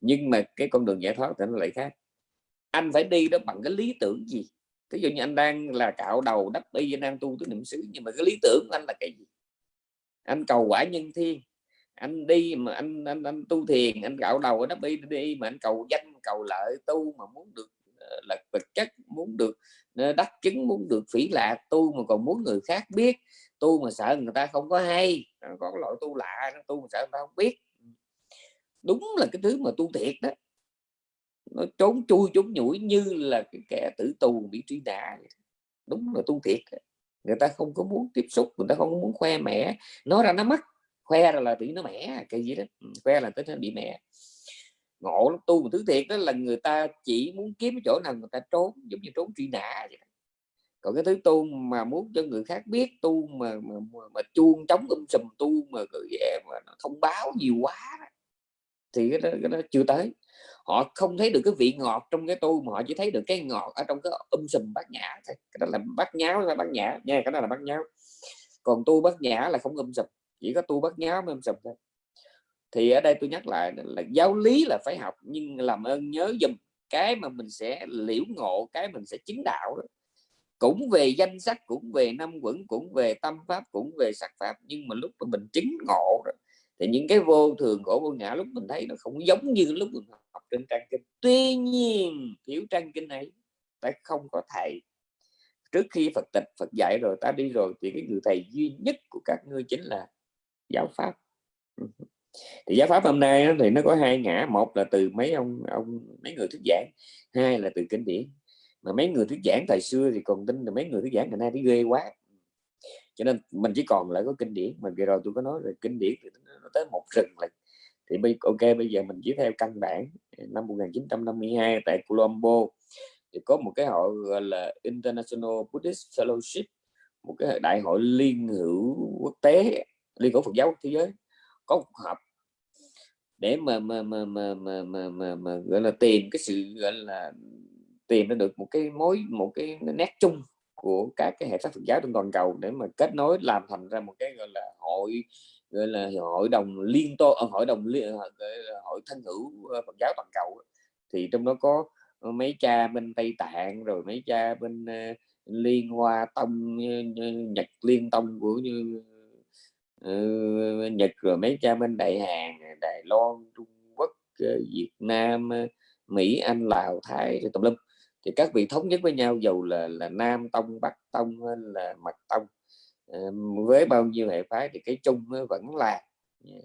Nhưng mà cái con đường giải thoát thì nó lại khác. Anh phải đi đó bằng cái lý tưởng gì? Ví dụ như anh đang là cạo đầu đắp y, anh đang tu tứ niệm xứ, nhưng mà cái lý tưởng của anh là cái gì? Anh cầu quả nhân thiên anh đi mà anh anh, anh tu thiền anh gạo đầu ở đó đi đi mà anh cầu danh cầu lợi tu mà muốn được ờ, là vật chất muốn được ờ, đắc chứng muốn được phỉ lạc tu mà còn muốn người khác biết tu mà sợ người ta không có hay. Có loại tu lạ tu mà sợ người ta không biết. Đúng là cái thứ mà tu thiệt đó. Nó trốn chui trốn nhủi như là cái kẻ tử tù bị truy nã đúng là tu thiệt người ta không có muốn tiếp xúc người ta không muốn khoe mẽ nói ra nó mất khoe là, là bị nó mẻ cái gì đó. Khoe là tới nó bị mẹ ngộ lắm tu một thứ thiệt đó là người ta chỉ muốn kiếm cái chỗ nào người ta trốn giống như trốn truy nã vậy đó. còn cái thứ tu mà muốn cho người khác biết tu mà mà, mà, mà chuông chống um sùm tu mà về mà nó thông báo nhiều quá đó. thì cái đó, cái đó chưa tới. Họ không thấy được cái vị ngọt trong cái tu mà họ chỉ thấy được cái ngọt ở trong cái um sùm bát nhã thôi. Cái đó là bát nháo là bát nhã nha cái đó là bát nháo. Còn tu bát nhã là không um sùm chỉ có tu bát nháo mới um sùm thôi. Thì ở đây tôi nhắc lại là giáo lý là phải học nhưng làm ơn nhớ dùm cái mà mình sẽ liễu ngộ cái mình sẽ chứng đạo đó. cũng về danh sách cũng về năm quẩn cũng về tâm pháp cũng về sắc pháp nhưng mà lúc mà mình chứng ngộ đó, thì những cái vô thường khổ vô ngã lúc mình thấy nó không giống như lúc mình học trên trang kinh. Tuy nhiên thiếu trang kinh này ta không có thầy. Trước khi Phật tịch Phật dạy rồi ta đi rồi thì cái người thầy duy nhất của các ngươi chính là giáo pháp. Thì giáo pháp hôm nay thì nó có hai ngã, một là từ mấy ông ông, mấy người thuyết giảng, hai là từ kinh điển. Mà mấy người thuyết giảng thời xưa thì còn tin là mấy người thuyết giảng ngày nay thì ghê quá. Cho nên mình chỉ còn lại có kinh điển, mà vừa rồi tôi có nói là kinh điển thì nó tới một rừng là thì bây, ok, bây giờ mình chỉ theo căn bản à, năm 1952 tại Colombo. Thì có một cái hội gọi là International Buddhist Fellowship, một cái đại hội liên hữu quốc tế liên hữu Phật giáo thế giới có một họp để mà mà mà mà mà, mà, mà, mà gọi là tìm cái sự gọi là tìm ra được một cái mối một cái nét chung của các cái hệ thống Phật giáo trên toàn cầu để mà kết nối làm thành ra một cái gọi là hội gọi là hội đồng liên tô ờ, hội đồng liên ờ, hội thân hữu ờ, Phật giáo toàn cầu thì trong đó có mấy cha bên Tây Tạng rồi mấy cha bên uh, Liên Hoa Tông Nhật Liên Tông của như Ừ, Nhật rồi mấy cha bên Đại Hàn, Đài Loan, Trung Quốc ờ, Việt Nam ờ, Mỹ, Anh, Lào, Thái tùm lum. Thì các vị thống nhất với nhau dầu là là nam tông, bắc tông hay là mật tông. Ờ, với bao nhiêu hệ phái thì cái chung vẫn là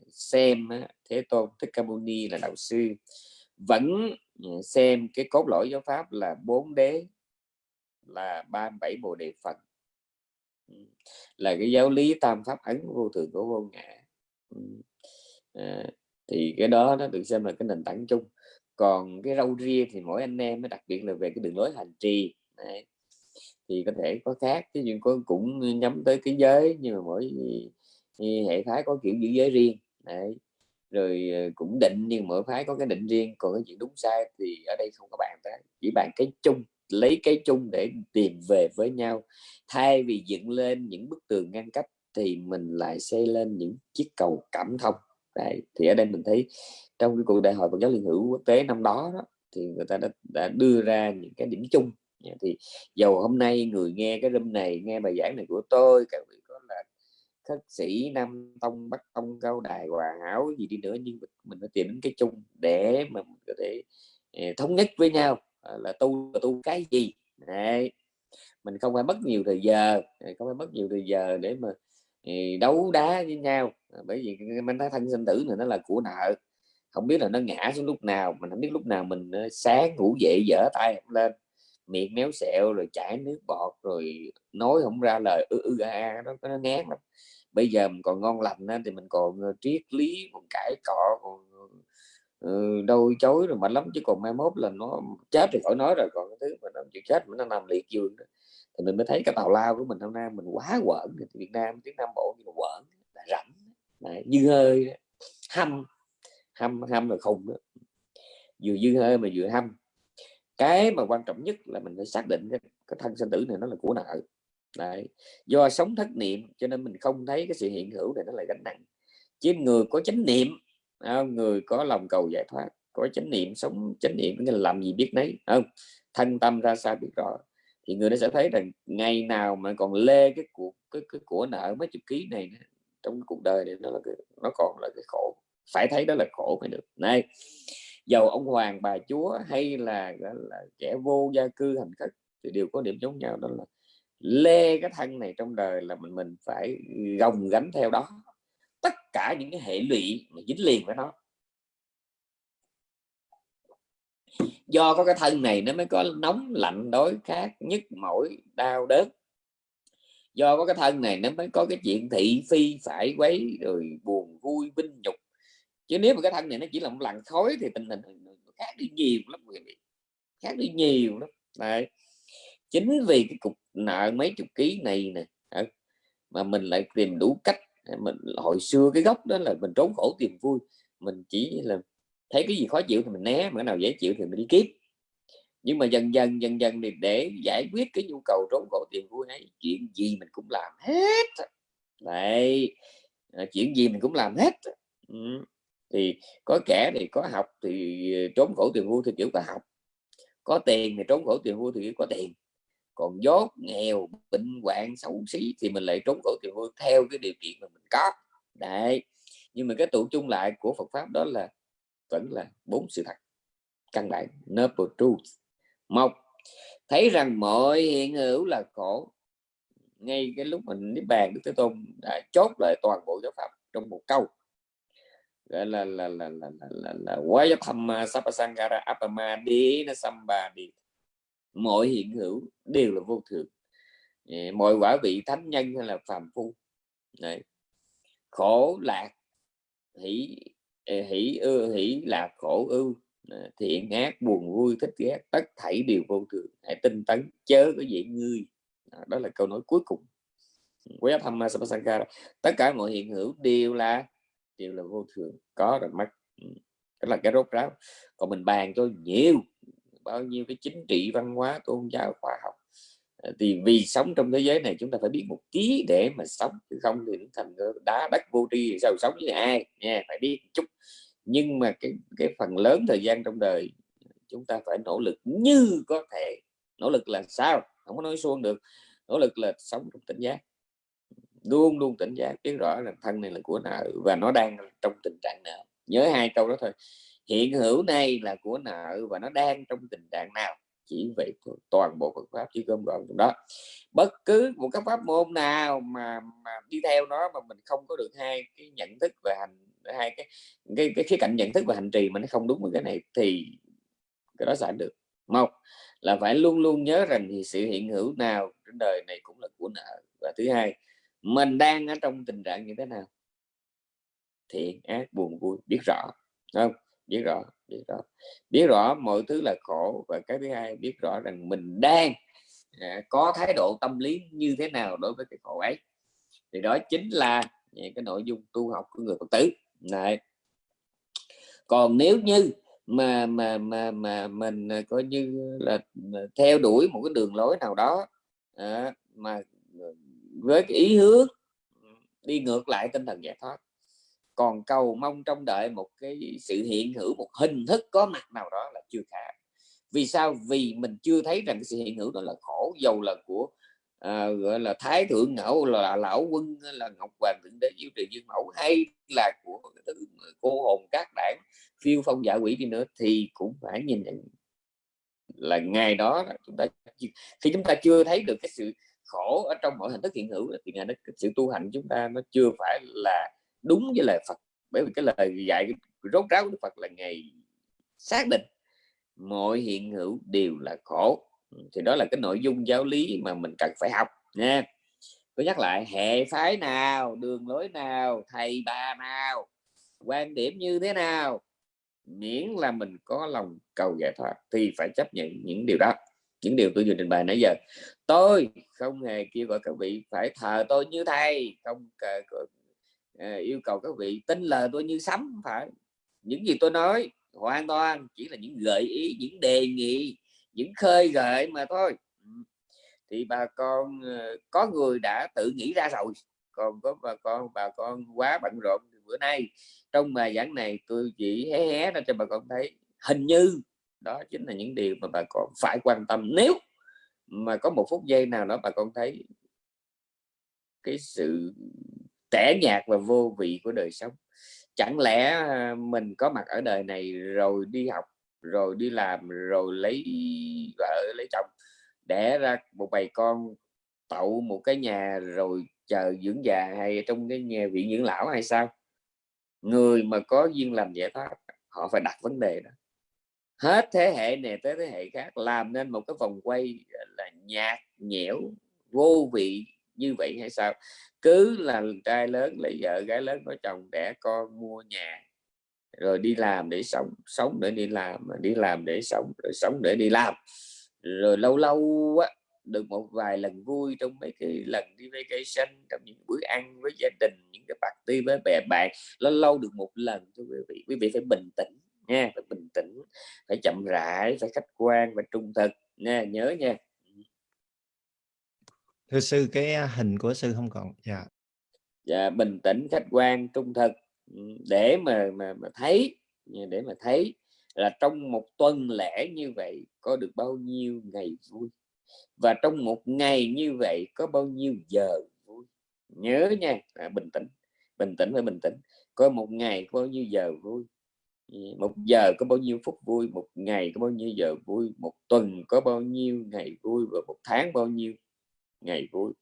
xem thế tôn, thích ca mâu ni là đạo sư. Vẫn xem cái cốt lõi giáo pháp là bốn đế, là 37 bộ đề phật là cái giáo lý tam pháp ấn vô thường của vô ngã à, thì cái đó nó được xem là cái nền tảng chung còn cái râu ria thì mỗi anh em mới đặc biệt là về cái đường lối hành trì Đấy. thì có thể có khác chứ nhưng có cũng nhắm tới cái giới nhưng mà mỗi hệ phái có kiểu giữ giới riêng Đấy. rồi ờ, cũng định nhưng mỗi phái có cái định riêng còn cái chuyện đúng sai thì ở đây không có bạn tới chỉ bạn cái chung lấy cái chung để tìm về với nhau. Thay vì dựng lên những bức tường ngăn cách thì mình lại xây lên những chiếc cầu cảm thông. Đấy. thì ở đây mình thấy trong cái cuộc đại hội Phật giáo Liên hữu quốc tế năm đó, đó thì người ta đã, đã đưa ra những cái điểm chung. Dạ, thì dầu hôm nay người nghe cái room này nghe bài giảng này của tôi các vị có là khất sĩ nam tông bắc tông cao đài hòa hảo gì đi nữa nhưng mình phải tìm đến cái chung để mà mình có thể ờ, thống nhất với nhau. Ờ, là tu là tu cái gì? Đấy. mình không phải mất nhiều thời giờ ờ, không phải mất nhiều thời giờ để mà ờ, đấu đá với nhau. Bởi vì mình thấy thân sinh tử này nó là của nợ. Không biết là nó ngã xuống lúc nào, mình không biết lúc nào mình sáng ngủ dậy dở tay lên. Miệng méo sẹo rồi chảy nước bọt rồi nói không ra lời ư ư a nó nó ngán lắm. Bây giờ mình còn ngon lành thì mình còn triết lý, còn cãi cọ, còn ừ, đôi chối rồi mạnh lắm chứ còn mai mốt là nó chết thì khỏi nói rồi còn cái thứ mà nó chịu chết mà nó nằm liệt giường thì mình mới thấy cái tàu lao của mình hôm nay mình quá quẩn Việt Nam tiếng Nam Bộ như là quẩn là rảnh Đấy, dư hơi hâm hâm hâm là khùng đó. vừa dư hơi mà vừa hâm cái mà quan trọng nhất là mình phải xác định cái, cái thân sinh tử này nó là của nợ Đấy. do sống thất niệm cho nên mình không thấy cái sự hiện hữu này nó là gánh nặng chứ người có chánh niệm người có lòng cầu giải thoát có chánh niệm sống chánh niệm nghĩa là làm gì biết đấy không? Thân tâm ra sao biết rõ. Thì người nó sẽ thấy rằng ngày nào mà còn lê cái cuộc cái, cái của nợ mấy chục ký này trong cái cuộc đời này nó là cái, nó còn là cái khổ. Phải thấy đó là khổ mới được. Này dầu ông hoàng bà chúa hay là, là kẻ vô gia cư hành khất thì đều có điểm giống nhau đó là lê cái thân này trong đời là mình mình phải gồng gánh theo đó tất cả những cái hệ lụy mà dính liền với nó. Do có cái thân này nó mới có nóng lạnh đối khác nhức mỏi, đau đớn. Do có cái thân này nó mới có cái chuyện thị phi phải quấy, rồi buồn vui, vinh nhục. Chứ nếu mà cái thân này nó chỉ là một làn khói thì tình hình khác đi nhiều lắm, quý vị. Khác đi nhiều lắm. Đấy. chính vì cái cục nợ mấy chục ký này nè mà mình lại tìm đủ cách Ờ, mình hồi xưa cái gốc đó là mình trốn khổ tìm vui, mình chỉ là thấy cái gì khó chịu thì mình né, mà cái nào dễ chịu thì mình đi kiếp nhưng mà dần dần dần dần thì để giải quyết cái nhu cầu trốn khổ tìm vui ấy, chuyện gì mình cũng làm hết. Đấy ờ, chuyện gì mình cũng làm hết. Ừ thì có kẻ thì có học thì ờ, trốn khổ tiền vui thì kiểu có học, có tiền thì trốn khổ tiền vui thì có tiền còn dốt nghèo bệnh hoạn xấu xí thì mình lại trốn khổ tiền vui theo cái điều kiện mà mình có. Đấy. Nhưng mà cái tụ chung lại của Phật pháp đó là vẫn là bốn sự thật. Căn bản noble truth. Một thấy rằng mọi hiện hữu là khổ. Ngay cái lúc mình niết bàn đức thế tôn đã chốt lại toàn bộ giáo pháp trong một câu. Gọi là là là là là là, là quá thăm sapasangara apama đi nó samba đi mọi hiện hữu đều là vô thường mọi quả vị thánh nhân hay là phàm phu. Đấy. khổ, lạc, hỷ hỷ ưa hỷ, lạc, khổ ưu thiện, ác, buồn, vui, thích, ghét, tất thảy đều vô thường hãy tinh tấn, chớ có dễ ngươi. Đó là câu nói cuối cùng. Quá tham sapasangara tất cả mọi hiện hữu đều là đều là vô thường có rồi mất ừ. đó là cái rốt ráo. Còn mình bàn cho nhiều bao nhiêu cái chính trị, văn hóa, tôn giáo, khoa học. Ờ, thì vì sống trong thế giới này, chúng ta phải biết một tí để mà sống, chứ không thì thành ờ, đá đất vô tri sao, sống với ai? Nha, phải biết chút. Nhưng mà cái cái phần lớn thời gian trong đời, chúng ta phải nỗ lực như có thể. Nỗ lực là sao? Không có nói xuông được. Nỗ lực là sống trong tỉnh giác. Luôn luôn tỉnh giác. Biết rõ là thân này là của nợ và nó đang trong tình trạng nào nhớ hai câu đó thôi hiện hữu này là của nợ và nó đang trong tình trạng nào? Chỉ vậy toàn bộ Phật pháp chỉ gom gọn trong đó. Bất cứ một cái pháp môn nào mà mà đi theo nó mà mình không có được hai cái nhận thức về hành, hai cái cái cái khía cạnh nhận thức và hành trì mà nó không đúng với cái này thì cái đó sẽ được. Một là phải luôn luôn nhớ rằng thì sự hiện hữu nào trên đời này cũng là của nợ. Và thứ hai, mình đang ở trong tình trạng như thế nào? Thiện, ác, buồn, vui, biết rõ không? Biết rõ biết rõ. Biết rõ mọi thứ là khổ và cái thứ hai biết rõ rằng mình đang à, có thái độ tâm lý như thế nào đối với cái khổ ấy. Thì đó chính là cái nội dung tu học của người phật tử. Này. Còn nếu như mà mà mà mà mình à, coi như là à, theo đuổi một cái đường lối nào đó à, mà à, với cái ý hướng đi ngược lại tinh thần giải thoát còn cầu mong trong đợi một cái sự hiện hữu một hình thức có mặt nào đó là chưa khả vì sao? Vì mình chưa thấy rằng cái sự hiện hữu đó là khổ dầu là của à, gọi là thái thượng ngẫu là lão quân là ngọc hoàng thượng đế diệu trì dương mẫu hay là của thứ cô hồn các đảng phiêu phong giả quỷ đi nữa thì cũng phải nhìn nhận là ngày đó chúng ta khi chúng ta chưa thấy được cái sự khổ ở trong mọi hình thức hiện hữu thì ngày đó cái sự tu hành chúng ta nó chưa phải là đúng với lời Phật. Bởi vì cái lời dạy rốt ráo của Đức Phật là ngày xác định mọi hiện hữu đều là khổ. Thì đó là cái nội dung giáo lý mà mình cần phải học nha. Tôi nhắc lại, hệ phái nào, đường lối nào, thầy bà nào, quan điểm như thế nào, miễn là mình có lòng cầu giải thoát thì phải chấp nhận những điều đó. Những điều tôi vừa trình bày nãy giờ. Tôi không hề kêu gọi các vị phải thờ tôi như thầy, không Ờ, yêu cầu các vị tin lời tôi như sấm phải. Những gì tôi nói hoàn toàn chỉ là những gợi ý, những đề nghị, những khơi gợi mà thôi. Ừ. Thì bà con ờ, có người đã tự nghĩ ra rồi. Còn có bà con bà con quá bận rộn bữa nay. Trong bài giảng này tôi chỉ hé hé ra cho bà con thấy hình như đó chính là những điều mà bà con phải quan tâm. Nếu mà có một phút giây nào đó bà con thấy cái sự tẻ nhạt và vô vị của đời sống. Chẳng lẽ à, mình có mặt ở đời này rồi đi học, rồi đi làm, rồi lấy vợ, lấy chồng, đẻ ra một bầy con, tậu một cái nhà, rồi chờ dưỡng già hay trong cái nhà viện dưỡng lão hay sao? Người mà có duyên làm giải thoát, họ phải đặt vấn đề đó. Hết thế hệ này tới thế hệ khác, làm nên một cái vòng quay là, nhạt nhẽo, vô vị như vậy hay sao? Cứ là trai lớn lấy vợ, gái lớn có chồng, đẻ con, mua nhà, rồi đi làm để sống sống để đi làm đi làm để sống, rồi sống để đi làm. Rồi lâu lâu á, được một vài lần vui trong mấy cái lần đi vacation, trong những bữa ăn với gia đình, những cái party với bè bạn. Lâu lâu được một lần, thưa quý vị. Quý vị phải bình tĩnh nha, phải bình tĩnh, phải chậm rãi, phải khách quan, phải trung thực nha, nhớ nha thưa sư cái hình của sư không còn dạ. Dạ bình tĩnh khách quan trung thực ừ, để mà mà, mà thấy ừ, để mà thấy là trong một tuần lễ như vậy có được bao nhiêu ngày vui và trong một ngày như vậy có bao nhiêu giờ vui? Nhớ nha à, bình tĩnh bình tĩnh phải bình tĩnh. Có một ngày có bao nhiêu giờ vui? Ừ, một giờ có bao nhiêu phút vui một ngày có bao nhiêu giờ vui một tuần có bao nhiêu ngày vui và một tháng bao nhiêu ngày vui.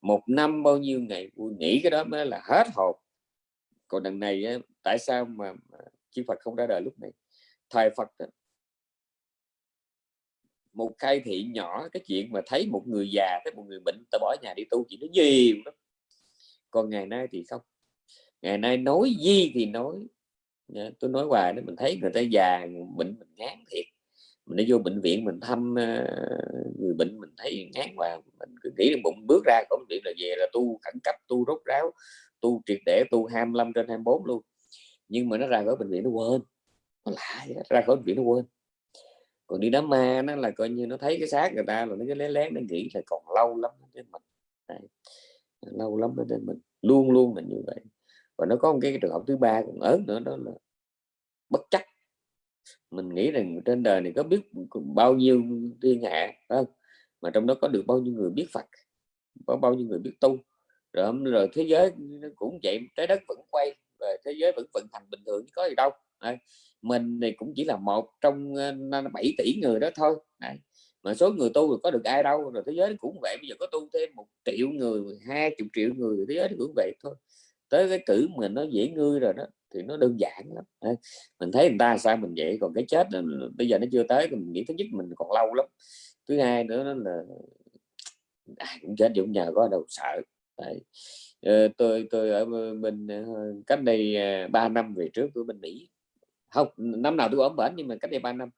Một năm bao nhiêu ngày vui nghĩ cái đó mới là hết hồn. Còn đằng này tại sao mà, chư Phật không ra đời lúc này? Thời Phật một khai thị nhỏ cái chuyện mà thấy một người già thấy một người bệnh ta bỏ nhà đi tu chỉ nó nhiều lắm. Còn ngày nay thì không. Ngày nay nói gì thì nói. Tôi nói hoài đó mình thấy người ta già bệnh mình ngán thiệt mình đi vô bệnh viện mình thăm ờ, người bệnh, mình thấy ngán và mình cứ nghĩ bụng, bước ra cổng điện là về là tu khẩn cấp, tu rốt ráo, tu triệt để, tu 25 trên 24 luôn. Nhưng mà nó ra khỏi bệnh viện nó quên, nó lại ra khỏi bệnh viện nó quên. Còn đi đám ma nó là coi như nó thấy cái xác người ta là nó cứ lén lén nó nghĩ là còn lâu lắm đến mình. Đấy. lâu lắm đến mình, luôn luôn là như vậy. Và nó có một cái trường hợp thứ ba còn ớn nữa, đó là bất chấp mình nghĩ rằng trên đời này có biết bao nhiêu thiên hạ không? Mà trong đó có được bao nhiêu người biết Phật, có bao nhiêu người biết tu. Rồi rồi thế giới cũng vậy, trái đất vẫn quay và thế giới vẫn vận hành bình thường có gì đâu. Đấy. mình này cũng chỉ là một trong ờ, 7 tỷ người đó thôi. Đấy. mà số người tu rồi có được ai đâu, rồi thế giới cũng vậy. Bây giờ có tu thêm một triệu người, hai chục triệu người thế giới cũng vậy thôi. Tới cái cử mình nó dễ ngươi rồi đó thì nó đơn giản lắm. Mình thấy người ta sao mình vậy, còn cái chết bây giờ nó chưa tới, mình nghĩ thứ nhất mình còn lâu lắm, thứ hai nữa là ai cũng chết cũng nhờ có đâu sợ. Đấy. Ờ, tôi tôi ở bên ờ, cách đây ờ, 3 năm về trước tôi bên Mỹ. Không, năm nào tôi ở bển nhưng mà cách đây 3 năm,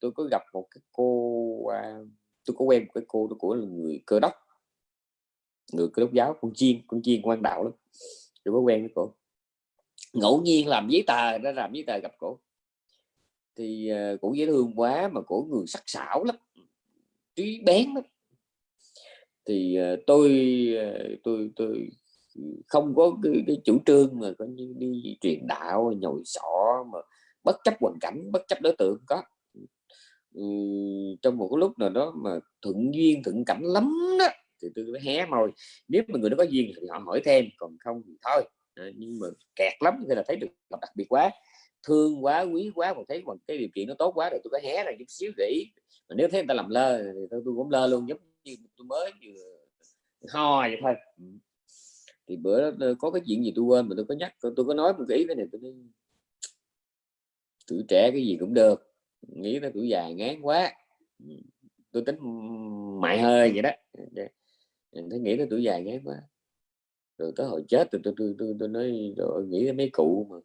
tôi có gặp một cái cô tôi có quen một cái cô của người cơ đốc, người cơ đốc giáo, con chiên con chiên quan đạo lắm. Tôi có quen với cô ngẫu nhiên làm giấy tờ đã làm giấy tờ gặp cổ. Thì uh, cổ dễ thương quá mà cổ người sắc sảo lắm trí bén lắm. Thì uh, tôi uh, tôi tôi không có cái, cái chủ trương mà có như đi truyền đạo nhồi sọ mà bất chấp hoàn cảnh bất chấp đối tượng có. Ừ, trong một cái lúc nào đó mà thuận duyên thuận cảnh lắm đó thì tôi mới hé môi. Nếu mà người đó có duyên thì họ hỏi thêm còn không thì thôi. Đấy, nhưng mà kẹt lắm thì là thấy được đặc biệt quá. Thương quá quý quá mà thấy còn cái điều kiện nó tốt quá rồi tôi có hé ra chút xíu để mà nếu thấy người ta làm lơ thì tôi, tôi cũng lơ luôn giống như tôi mới vừa ho vậy thôi. Ừ. Thì bữa đó có cái chuyện gì tôi quên mà tôi có nhắc tôi, tôi có nói một cái ý cái này tôi nói tuổi trẻ cái gì cũng được. Nghĩ tới tuổi già ngán quá. Ừ, tôi tính mại hơi vậy đó. Dạ. Thấy nghĩ tới tuổi già ngán quá rồi tới hồi chết tôi tôi tôi, tôi, tôi nói rồi nghĩ mấy cụ mà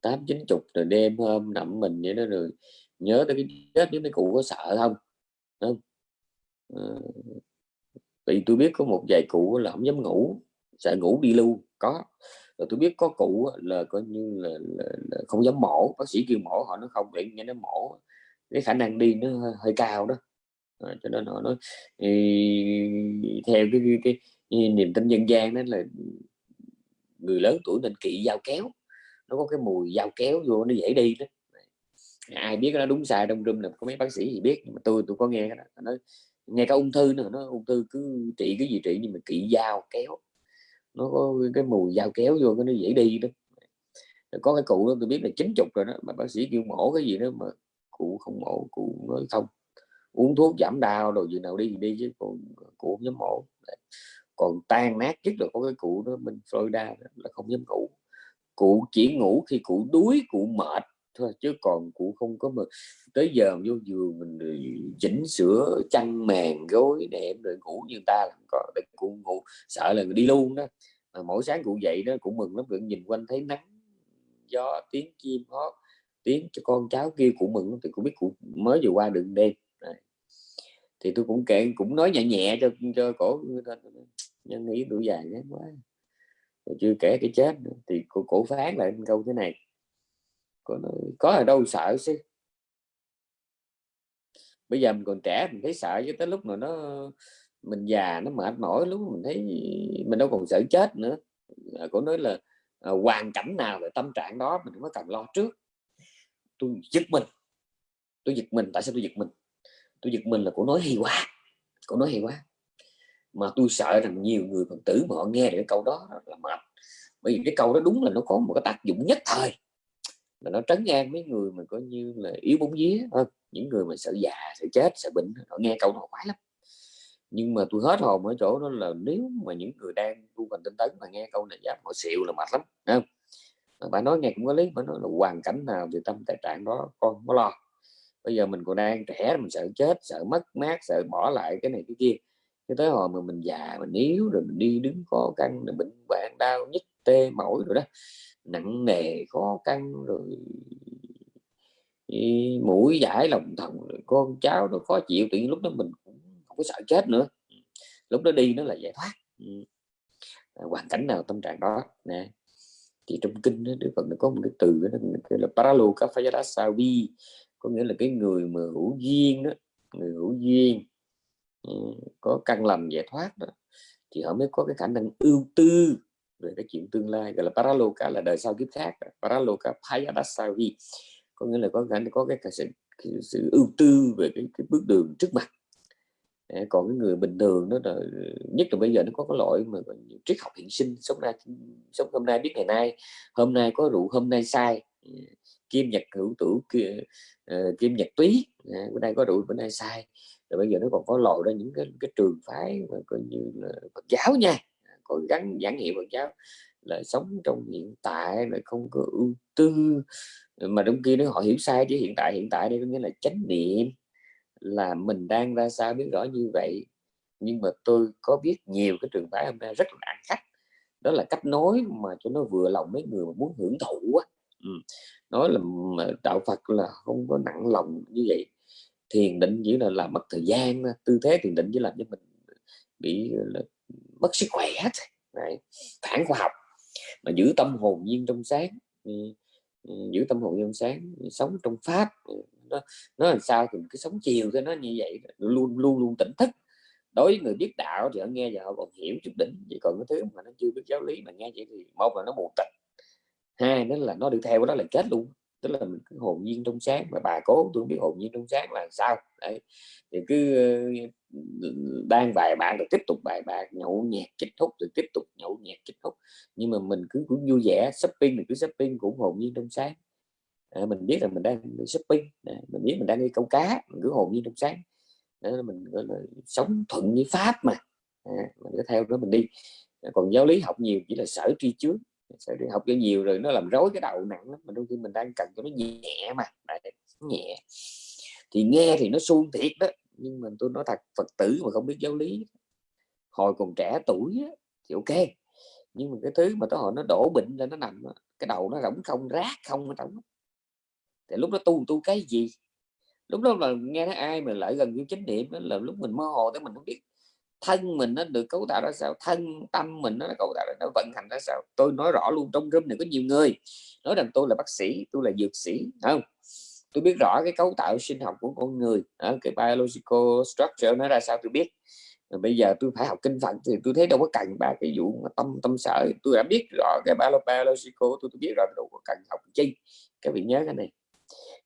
tám chín chục rồi đêm hôm nằm mình vậy đó rồi nhớ tới cái chết với mấy cụ có sợ không? Không? À, vì tôi biết có một vài cụ là không dám ngủ sợ ngủ đi lưu có. Rồi tôi biết có cụ là coi như là, là, là không dám mổ bác sĩ kêu mổ họ nó không để nghe nó mổ cái khả năng đi nó hơi, hơi cao đó. À, cho nên họ nói theo cái, cái, cái, cái niềm tin dân gian đó là người lớn tuổi nên kỵ dao kéo. Nó có cái mùi dao kéo vô nó dễ đi đó. Ai biết nó đúng sai, trong room là có mấy bác sĩ gì biết, nhưng mà tôi tôi có nghe cái đó. Nó nghe cả ung thư nữa, nó ung thư cứ trị cái gì trị, nhưng mà kỵ dao kéo. Nó có cái mùi dao kéo vô cái nó dễ đi đó. Có cái cụ đó, tôi biết là chín chục rồi đó, mà bác sĩ kêu mổ cái gì đó mà cụ không mổ, cụ nói không. Uống thuốc giảm đau rồi gì nào đi thì đi chứ, còn cụ không dám mổ còn tan nát nhất là có cái cụ đó bên Florida là không dám ngủ. Cụ chỉ ngủ khi cụ đuối, cụ mệt thôi, chứ còn cụ không có mà tới giờ vô giường mình chỉnh sửa, chăn màn, gối đệm rồi ngủ như ta làm còn. Để cụ ngủ, sợ là đi luôn đó. Mà mỗi sáng cụ dậy đó cũng mừng lắm cứ nhìn quanh thấy nắng, gió, tiếng chim hót, tiếng cho con cháu kia cụ mừng thì cũng biết cụ mới vừa qua đường đêm. Thì tôi cũng kể, cũng nói nhẹ nhẹ cho cho cổ nhân nghĩ tuổi dài ghét quá. Rồi chưa kể cái chết nữa. thì cổ, cổ phán lại câu thế này. Có có ở đâu sợ chứ? Bây giờ mình còn trẻ mình thấy sợ cho tới lúc mà nó mình già nó mệt mỏi lúc mình thấy mình đâu còn sợ chết nữa. À, cổ nói là à, hoàn cảnh nào là tâm trạng đó mình không có cần lo trước? Tôi giật mình. Tôi giật mình tại sao tôi giật mình? Tôi giật mình là cổ nói hay quá cổ nói hay quá mà tôi sợ rằng nhiều người phật tử mà họ nghe được cái câu đó là mệt. Bởi vì cái câu đó đúng là nó có một cái tác dụng nhất thời. Là nó trấn an mấy người mà coi như là yếu bóng vía. Hơn những người mà sợ già, sợ chết, sợ bệnh, họ nghe câu đó quái lắm. Nhưng mà tôi hết hồn ở chỗ đó là nếu mà những người đang tu hành tinh tấn mà nghe câu này dám họ xịu là mệt lắm không? Bà nói nghe cũng có lý, bà nói là hoàn cảnh nào thì tâm tài trạng đó con không có lo. Bây giờ mình còn đang trẻ, mình sợ chết, sợ mất mát, sợ bỏ lại cái này, cái kia cái tới hồi mà mình già mình yếu rồi mình đi đứng khó khăn rồi bệnh bạn đau nhức tê mỏi rồi đó nặng nề khó khăn rồi mũi giải lòng thần rồi con cháu nó khó chịu tự nhiên lúc đó mình cũng không có sợ chết nữa. Lúc đó đi nó là giải thoát. À, hoàn cảnh nào tâm trạng đó nè. Thì trong kinh đó, Đức Phật nó có một cái từ đó, cái là paraloka phayadasavi có nghĩa là cái người mà hữu duyên đó người hữu duyên. Ừ, có căn lành giải thoát đó thì họ mới có cái khả năng ưu tư về cái chuyện tương lai gọi là paraloka là đời sau kiếp khác paraloka payadasavi có nghĩa là có khả có cái, cái, sự, cái sự ưu tư về cái, cái bước đường trước mặt. Còn cái người bình thường đó là nhất là bây giờ nó có cái loại mà triết học hiện sinh sống nay sống hôm nay biết ngày nay hôm nay có rượu hôm nay sai. Ừ, kim nhật hữu tử kia uh, kim nhật túy. Bữa nay có rượu bữa nay sai rồi bây giờ nó còn có lộ ra những cái cái trường phái mà coi như là Phật giáo nha. Có gắn, giảng hiệu Phật giáo là sống trong hiện tại, là không có ưu tư. Mà trong kia nó họ hiểu sai chứ, hiện tại hiện tại đây có nghĩa là chánh niệm, là mình đang ra sao biết rõ như vậy. Nhưng mà tôi có biết nhiều cái trường phái hôm nay rất là ăn khách đó là cách nói mà cho nó vừa lòng mấy người mà muốn hưởng thụ á. Ừ. nói là đạo Phật là không có nặng lòng như vậy thiền định chỉ là làm mất thời gian tư thế thiền định chỉ làm cho mình bị là, mất sức khỏe Đấy. phản khoa học. Mà giữ tâm hồn nhiên trong sáng ừ, ừ, giữ tâm hồn trong sáng, sống trong pháp ừ, nó nó làm sao thì cái sống chiều cho nó như vậy, luôn luôn luôn tỉnh thức. Đối với người biết đạo thì họ nghe và họ còn hiểu chút đỉnh chỉ còn cái thứ mà nó chưa biết giáo lý mà nghe vậy thì một là nó mù tịch, hai nữa là nó đi theo đó là chết luôn tức là mình cứ hồn nhiên trong sáng. Mà bà cố tôi không biết hồn nhiên trong sáng là sao. Đấy. Thì cứ ờ, đang bài bạn rồi tiếp tục bài bạc nhậu nhẹt kết hút rồi tiếp tục nhậu nhẹt kết hút nhưng mà mình cứ cũng vui vẻ shopping mình cứ shopping cũng hồn nhiên trong sáng. À, mình biết là mình đang shopping à, mình biết mình đang đi câu cá mình cứ hồn nhiên trong sáng. Đó là mình gọi là sống thuận với pháp mà. À, mình cứ theo đó mình đi. Còn giáo lý học nhiều chỉ là sở tri trước sợ đi học cho nhiều rồi nó làm rối cái đầu nặng lắm mà đôi khi mình đang cần cho nó nhẹ mà Đấy, nhẹ. Thì nghe thì nó suông thiệt đó nhưng mà tôi nói thật phật tử mà không biết giáo lý hồi còn trẻ tuổi á, thì ok. Nhưng mà cái thứ mà tới hồi nó đổ bệnh ra nó nằm cái đầu nó rỗng không rác không ở trong thì lúc đó tu tu cái gì? Lúc đó là nghe thấy ai mà lại gần như chánh niệm đó là lúc mình mơ hồ tới mình không biết thân mình nó được cấu tạo ra sao thân tâm mình nó cấu tạo ra nó vận hành ra sao? Tôi nói rõ luôn trong room này có nhiều người. Nói rằng tôi là bác sĩ tôi là dược sĩ không? Tôi biết rõ cái cấu tạo sinh học của con người cái biological structure nó ra sao tôi biết. Rồi bây giờ tôi phải học kinh Phật thì tôi thấy đâu có cần ba cái vụ mà tâm tâm sở. Tôi đã biết rõ cái biological tôi, tôi biết rõ đâu có cần học chi. Các vị nhớ cái này.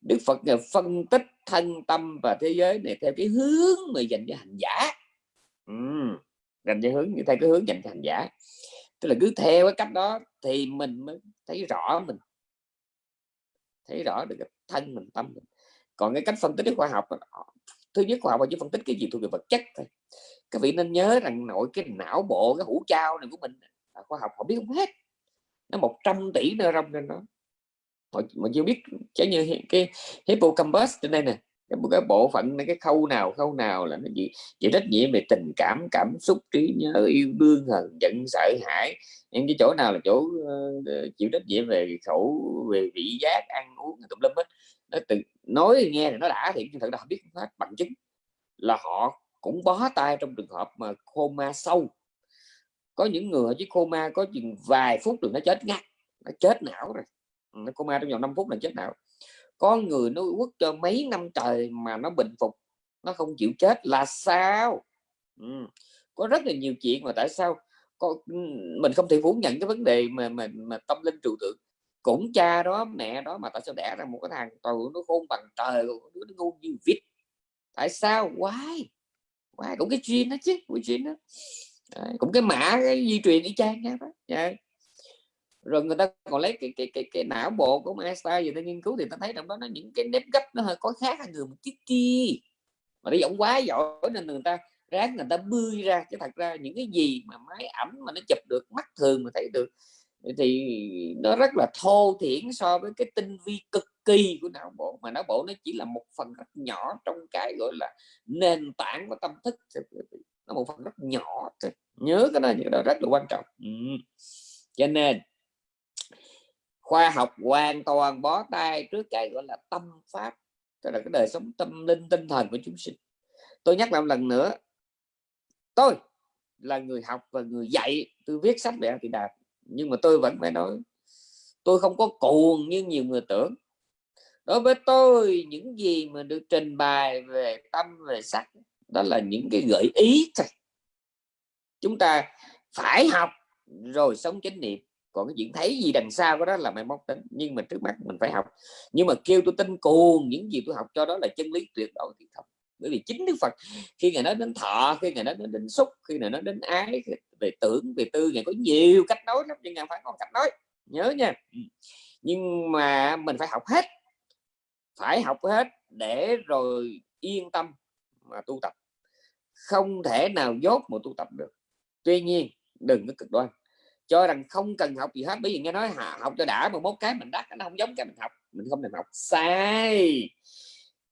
Đức Phật phân tích thân tâm và thế giới này theo cái hướng mà dành cho hành giả uhm, dành cho hướng như theo cái hướng dành cho hành giả. Tức là cứ theo cái cách đó thì mình mới thấy rõ mình. Thấy rõ được cái thân mình tâm mình. Còn cái cách phân tích cái khoa học ờ, thứ nhất khoa học là chỉ phân tích cái gì thuộc về vật chất thôi. Các vị nên nhớ rằng nội cái não bộ cái hũ trao này của mình là khoa học họ biết không hết. Nó 100 tỷ neuron trên đó. Họ mà chưa biết chẳng như cái hippocampus trên đây nè cái, cái bộ phận này cái khâu nào khâu nào là nó gì chịu trách nhiệm về tình cảm cảm xúc trí nhớ yêu đương hờn giận sợ hãi. Những cái chỗ nào là chỗ uh, chịu trách nhiệm về khẩu về vị giác ăn uống tùm lum hết. Nó từ nói nghe thì nó đã thì nhưng thật ra không biết hết bằng chứng là họ cũng bó tay trong trường hợp mà coma sâu. Có những người chứ coma có chừng vài phút rồi nó chết ngắt nó chết não rồi. Nó coma trong vòng 5 phút là chết não có người nó quất cho mấy năm trời mà nó bình phục nó không chịu chết là sao? Ừ. có rất là nhiều chuyện mà tại sao có, mình không thể phủ nhận cái vấn đề mà mà, mà tâm linh trừu tượng. Cũng cha đó mẹ đó mà tại sao đẻ ra một cái thằng tàu nó khôn bằng trời đứa nó ngu như vịt? Tại sao? Why? Why? Cũng cái chuyên đó chứ cái chuyên đó. Đấy, cũng cái mã cái di truyền y chang đó. Yeah. Dạ rồi người ta còn lấy cái cái cái, cái não bộ của Einstein gì ta nghiên cứu thì ta thấy trong đó nó những cái nếp gấp nó hơi có khác hơn người một chút chi. Mà nó giọng quá giỏi nên người ta ráng người ta bươi ra chứ thật ra những cái gì mà máy ảnh mà nó chụp được mắt thường mà thấy được thì nó rất là thô thiển so với cái tinh vi cực kỳ của não bộ. Mà não bộ nó chỉ là một phần rất nhỏ trong cái gọi là nền tảng của tâm thức nó một phần rất nhỏ thôi. Nhớ cái đó những đó rất là quan trọng. Ừ. cho nên khoa học hoàn toàn bó tay trước cái gọi là tâm pháp, tức là cái đời sống tâm linh, tinh thần của chúng sinh. Tôi nhắc lại một lần nữa, tôi là người học và người dạy, tôi viết sách về thì đạt nhưng mà tôi vẫn phải nói, tôi không có cuồng như nhiều người tưởng. Đối với tôi, những gì mà được trình bày về tâm, về sắc, đó là những cái gợi ý thôi. Chúng ta phải học rồi sống chánh niệm còn cái chuyện thấy gì đằng sau cái đó là mai mốt tính nhưng mà trước mắt mình phải học. Nhưng mà kêu tôi tin cuồng, những gì tôi học cho đó là chân lý tuyệt đối thì không bởi vì chính Đức Phật, khi ngài nói đến thọ, khi ngài nói đến xúc, khi ngài nói đến ái về tưởng, về tư, ngài có nhiều cách nói lắm, nhưng ngài phải có cách nói. Nhớ nha. Ừ. Nhưng mà mình phải học hết. Phải học hết để rồi yên tâm mà tu tập. Không thể nào dốt mà tu tập được. Tuy nhiên, đừng có cực đoan cho rằng không cần học gì hết bởi vì nghe nói học cho đã mà mốt cái mình đắt nó không giống cái mình học mình không cần học. Sai.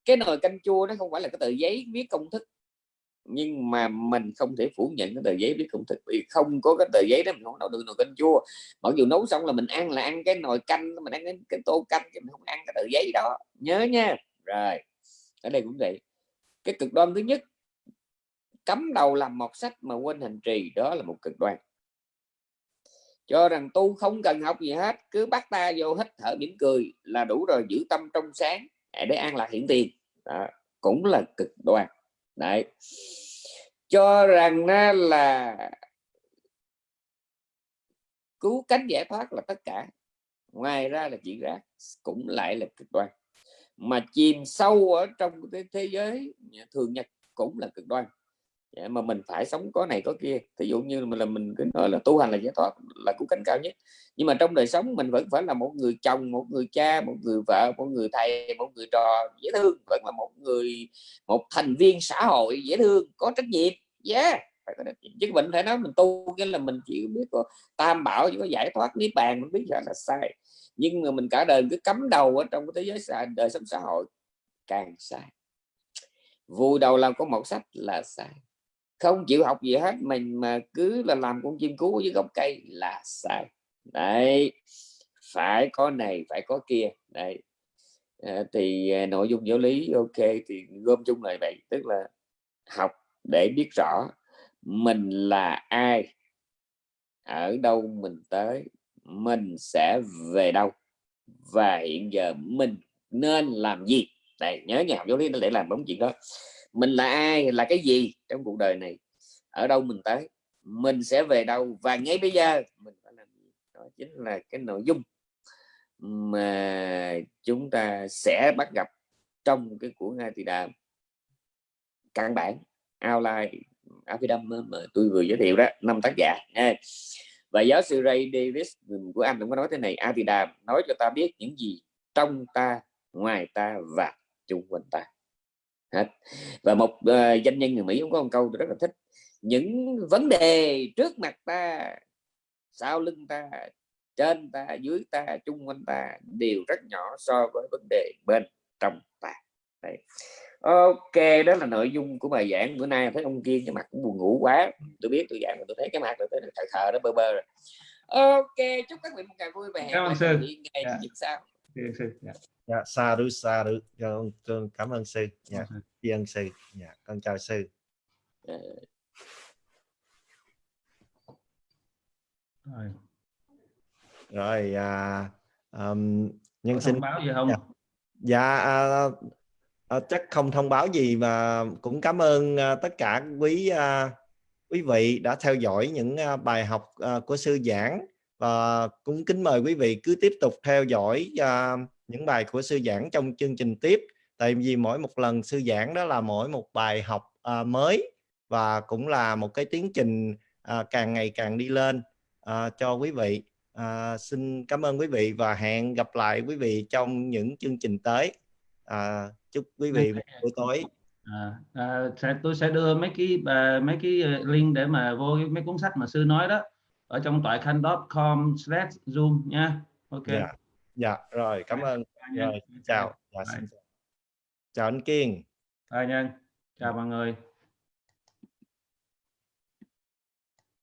Cái nồi canh chua nó không phải là cái tờ giấy viết công thức nhưng mà mình không thể phủ nhận cái tờ giấy viết công thức vì không có cái tờ giấy đó mình không nấu được nồi canh chua. Mặc dù nấu xong là mình ăn là ăn cái nồi canh mình ăn cái, cái tô canh chứ mình không ăn cái tờ giấy đó. Nhớ nha. Rồi ở đây cũng vậy. Cái cực đoan thứ nhất cấm đầu làm một sách mà quên hành trì đó là một cực đoan cho rằng tu không cần học gì hết cứ bắt ta vô hít thở mỉm cười là đủ rồi giữ tâm trong sáng để an lạc hiện tiền. Đó, cũng là cực đoan. Đấy. Cho rằng là cứu cánh giải thoát là tất cả. Ngoài ra là chuyện rác cũng lại là cực đoan. Mà chìm sâu ở trong cái thế giới thường nhật cũng là cực đoan dạ, mà mình phải sống có này có kia. Ví dụ như mình là mình cứ nói là tu hành là giải thoát là cứu cánh cao nhất. Nhưng mà trong đời sống mình vẫn phải là một người chồng một người cha một người vợ một người thầy một người trò dễ thương vẫn là một người một thành viên xã hội dễ thương có trách nhiệm. Yeah phải có chứ mình phải nói mình tu cái là mình chỉ biết có tam bảo chỉ có giải thoát niết bàn mình biết là sai. Nhưng mà mình cả đời cứ cắm đầu ở trong cái thế giới xã, đời sống xã hội càng sai. Vui đầu làm có một sách là sai không chịu học gì hết mình mà cứ là làm con chim cú với gốc cây là sai. Đấy phải có này phải có kia. Đấy. À, thì à, nội dung giáo lý ok thì gom chung lại vậy tức là học để biết rõ mình là ai ở đâu mình tới mình sẽ về đâu và hiện giờ mình nên làm gì. Này nhớ nhà học giáo lý nó để làm bóng chuyện đó mình là ai, là cái gì trong cuộc đời này? Ở đâu mình tới? Mình sẽ về đâu? Và ngay bây giờ, mình phải làm gì? Đó chính là cái nội dung mà chúng ta sẽ bắt gặp trong cái của ngài thì Đàm căn bản, outline Abhidham mà tôi vừa giới thiệu đó, năm tác giả. Và giáo sư Ray Davis của anh cũng có nói thế này Atidam nói cho ta biết những gì trong ta, ngoài ta và chung quanh ta hết. Và một uh, danh nhân người Mỹ cũng có một câu tôi rất là thích. Những vấn đề trước mặt ta sau lưng ta trên ta dưới ta chung quanh ta đều rất nhỏ so với vấn đề bên trong ta. Đấy. ok đó là nội dung của bài giảng. Bữa nay thấy ông kiên cái mặt cũng buồn ngủ quá. Tôi biết tôi giảng mà tôi thấy cái mặt tôi thấy thờ thờ đó bơ bơ rồi. Ok chúc các vị một ngày vui vẻ. Cảm ơn sư. ngày yeah. sao sư. Yeah. Dạ xa đu xa đu con cảm ơn sư. Dạ tri ân sư. Dạ con chào sư. Ờ, rồi. Rồi à, um, nhân sinh thông báo gì không? Dạ. dạ à, à, chắc không thông báo gì mà cũng cảm ơn à, tất cả quý à, quý vị đã theo dõi những à, bài học à, của sư giảng. Và cũng kính mời quý vị cứ tiếp tục theo dõi à, những bài của sư giảng trong chương trình tiếp. Tại vì mỗi một lần sư giảng đó là mỗi một bài học à, mới và cũng là một cái tiến trình à, càng ngày càng đi lên à, cho quý vị. À, xin cảm ơn quý vị và hẹn gặp lại quý vị trong những chương trình tới. À, chúc quý vị một buổi tối. À, à, sẽ, tôi sẽ đưa mấy cái à, mấy cái link để mà vô mấy cuốn sách mà sư nói đó ở trong toại khanh.com slash zoom nha. Ok. Dạ dạ rồi cảm ơn. nha. rồi chào. dạ, xin chào. Chào anh Kiên. Rồi nhân chào mọi người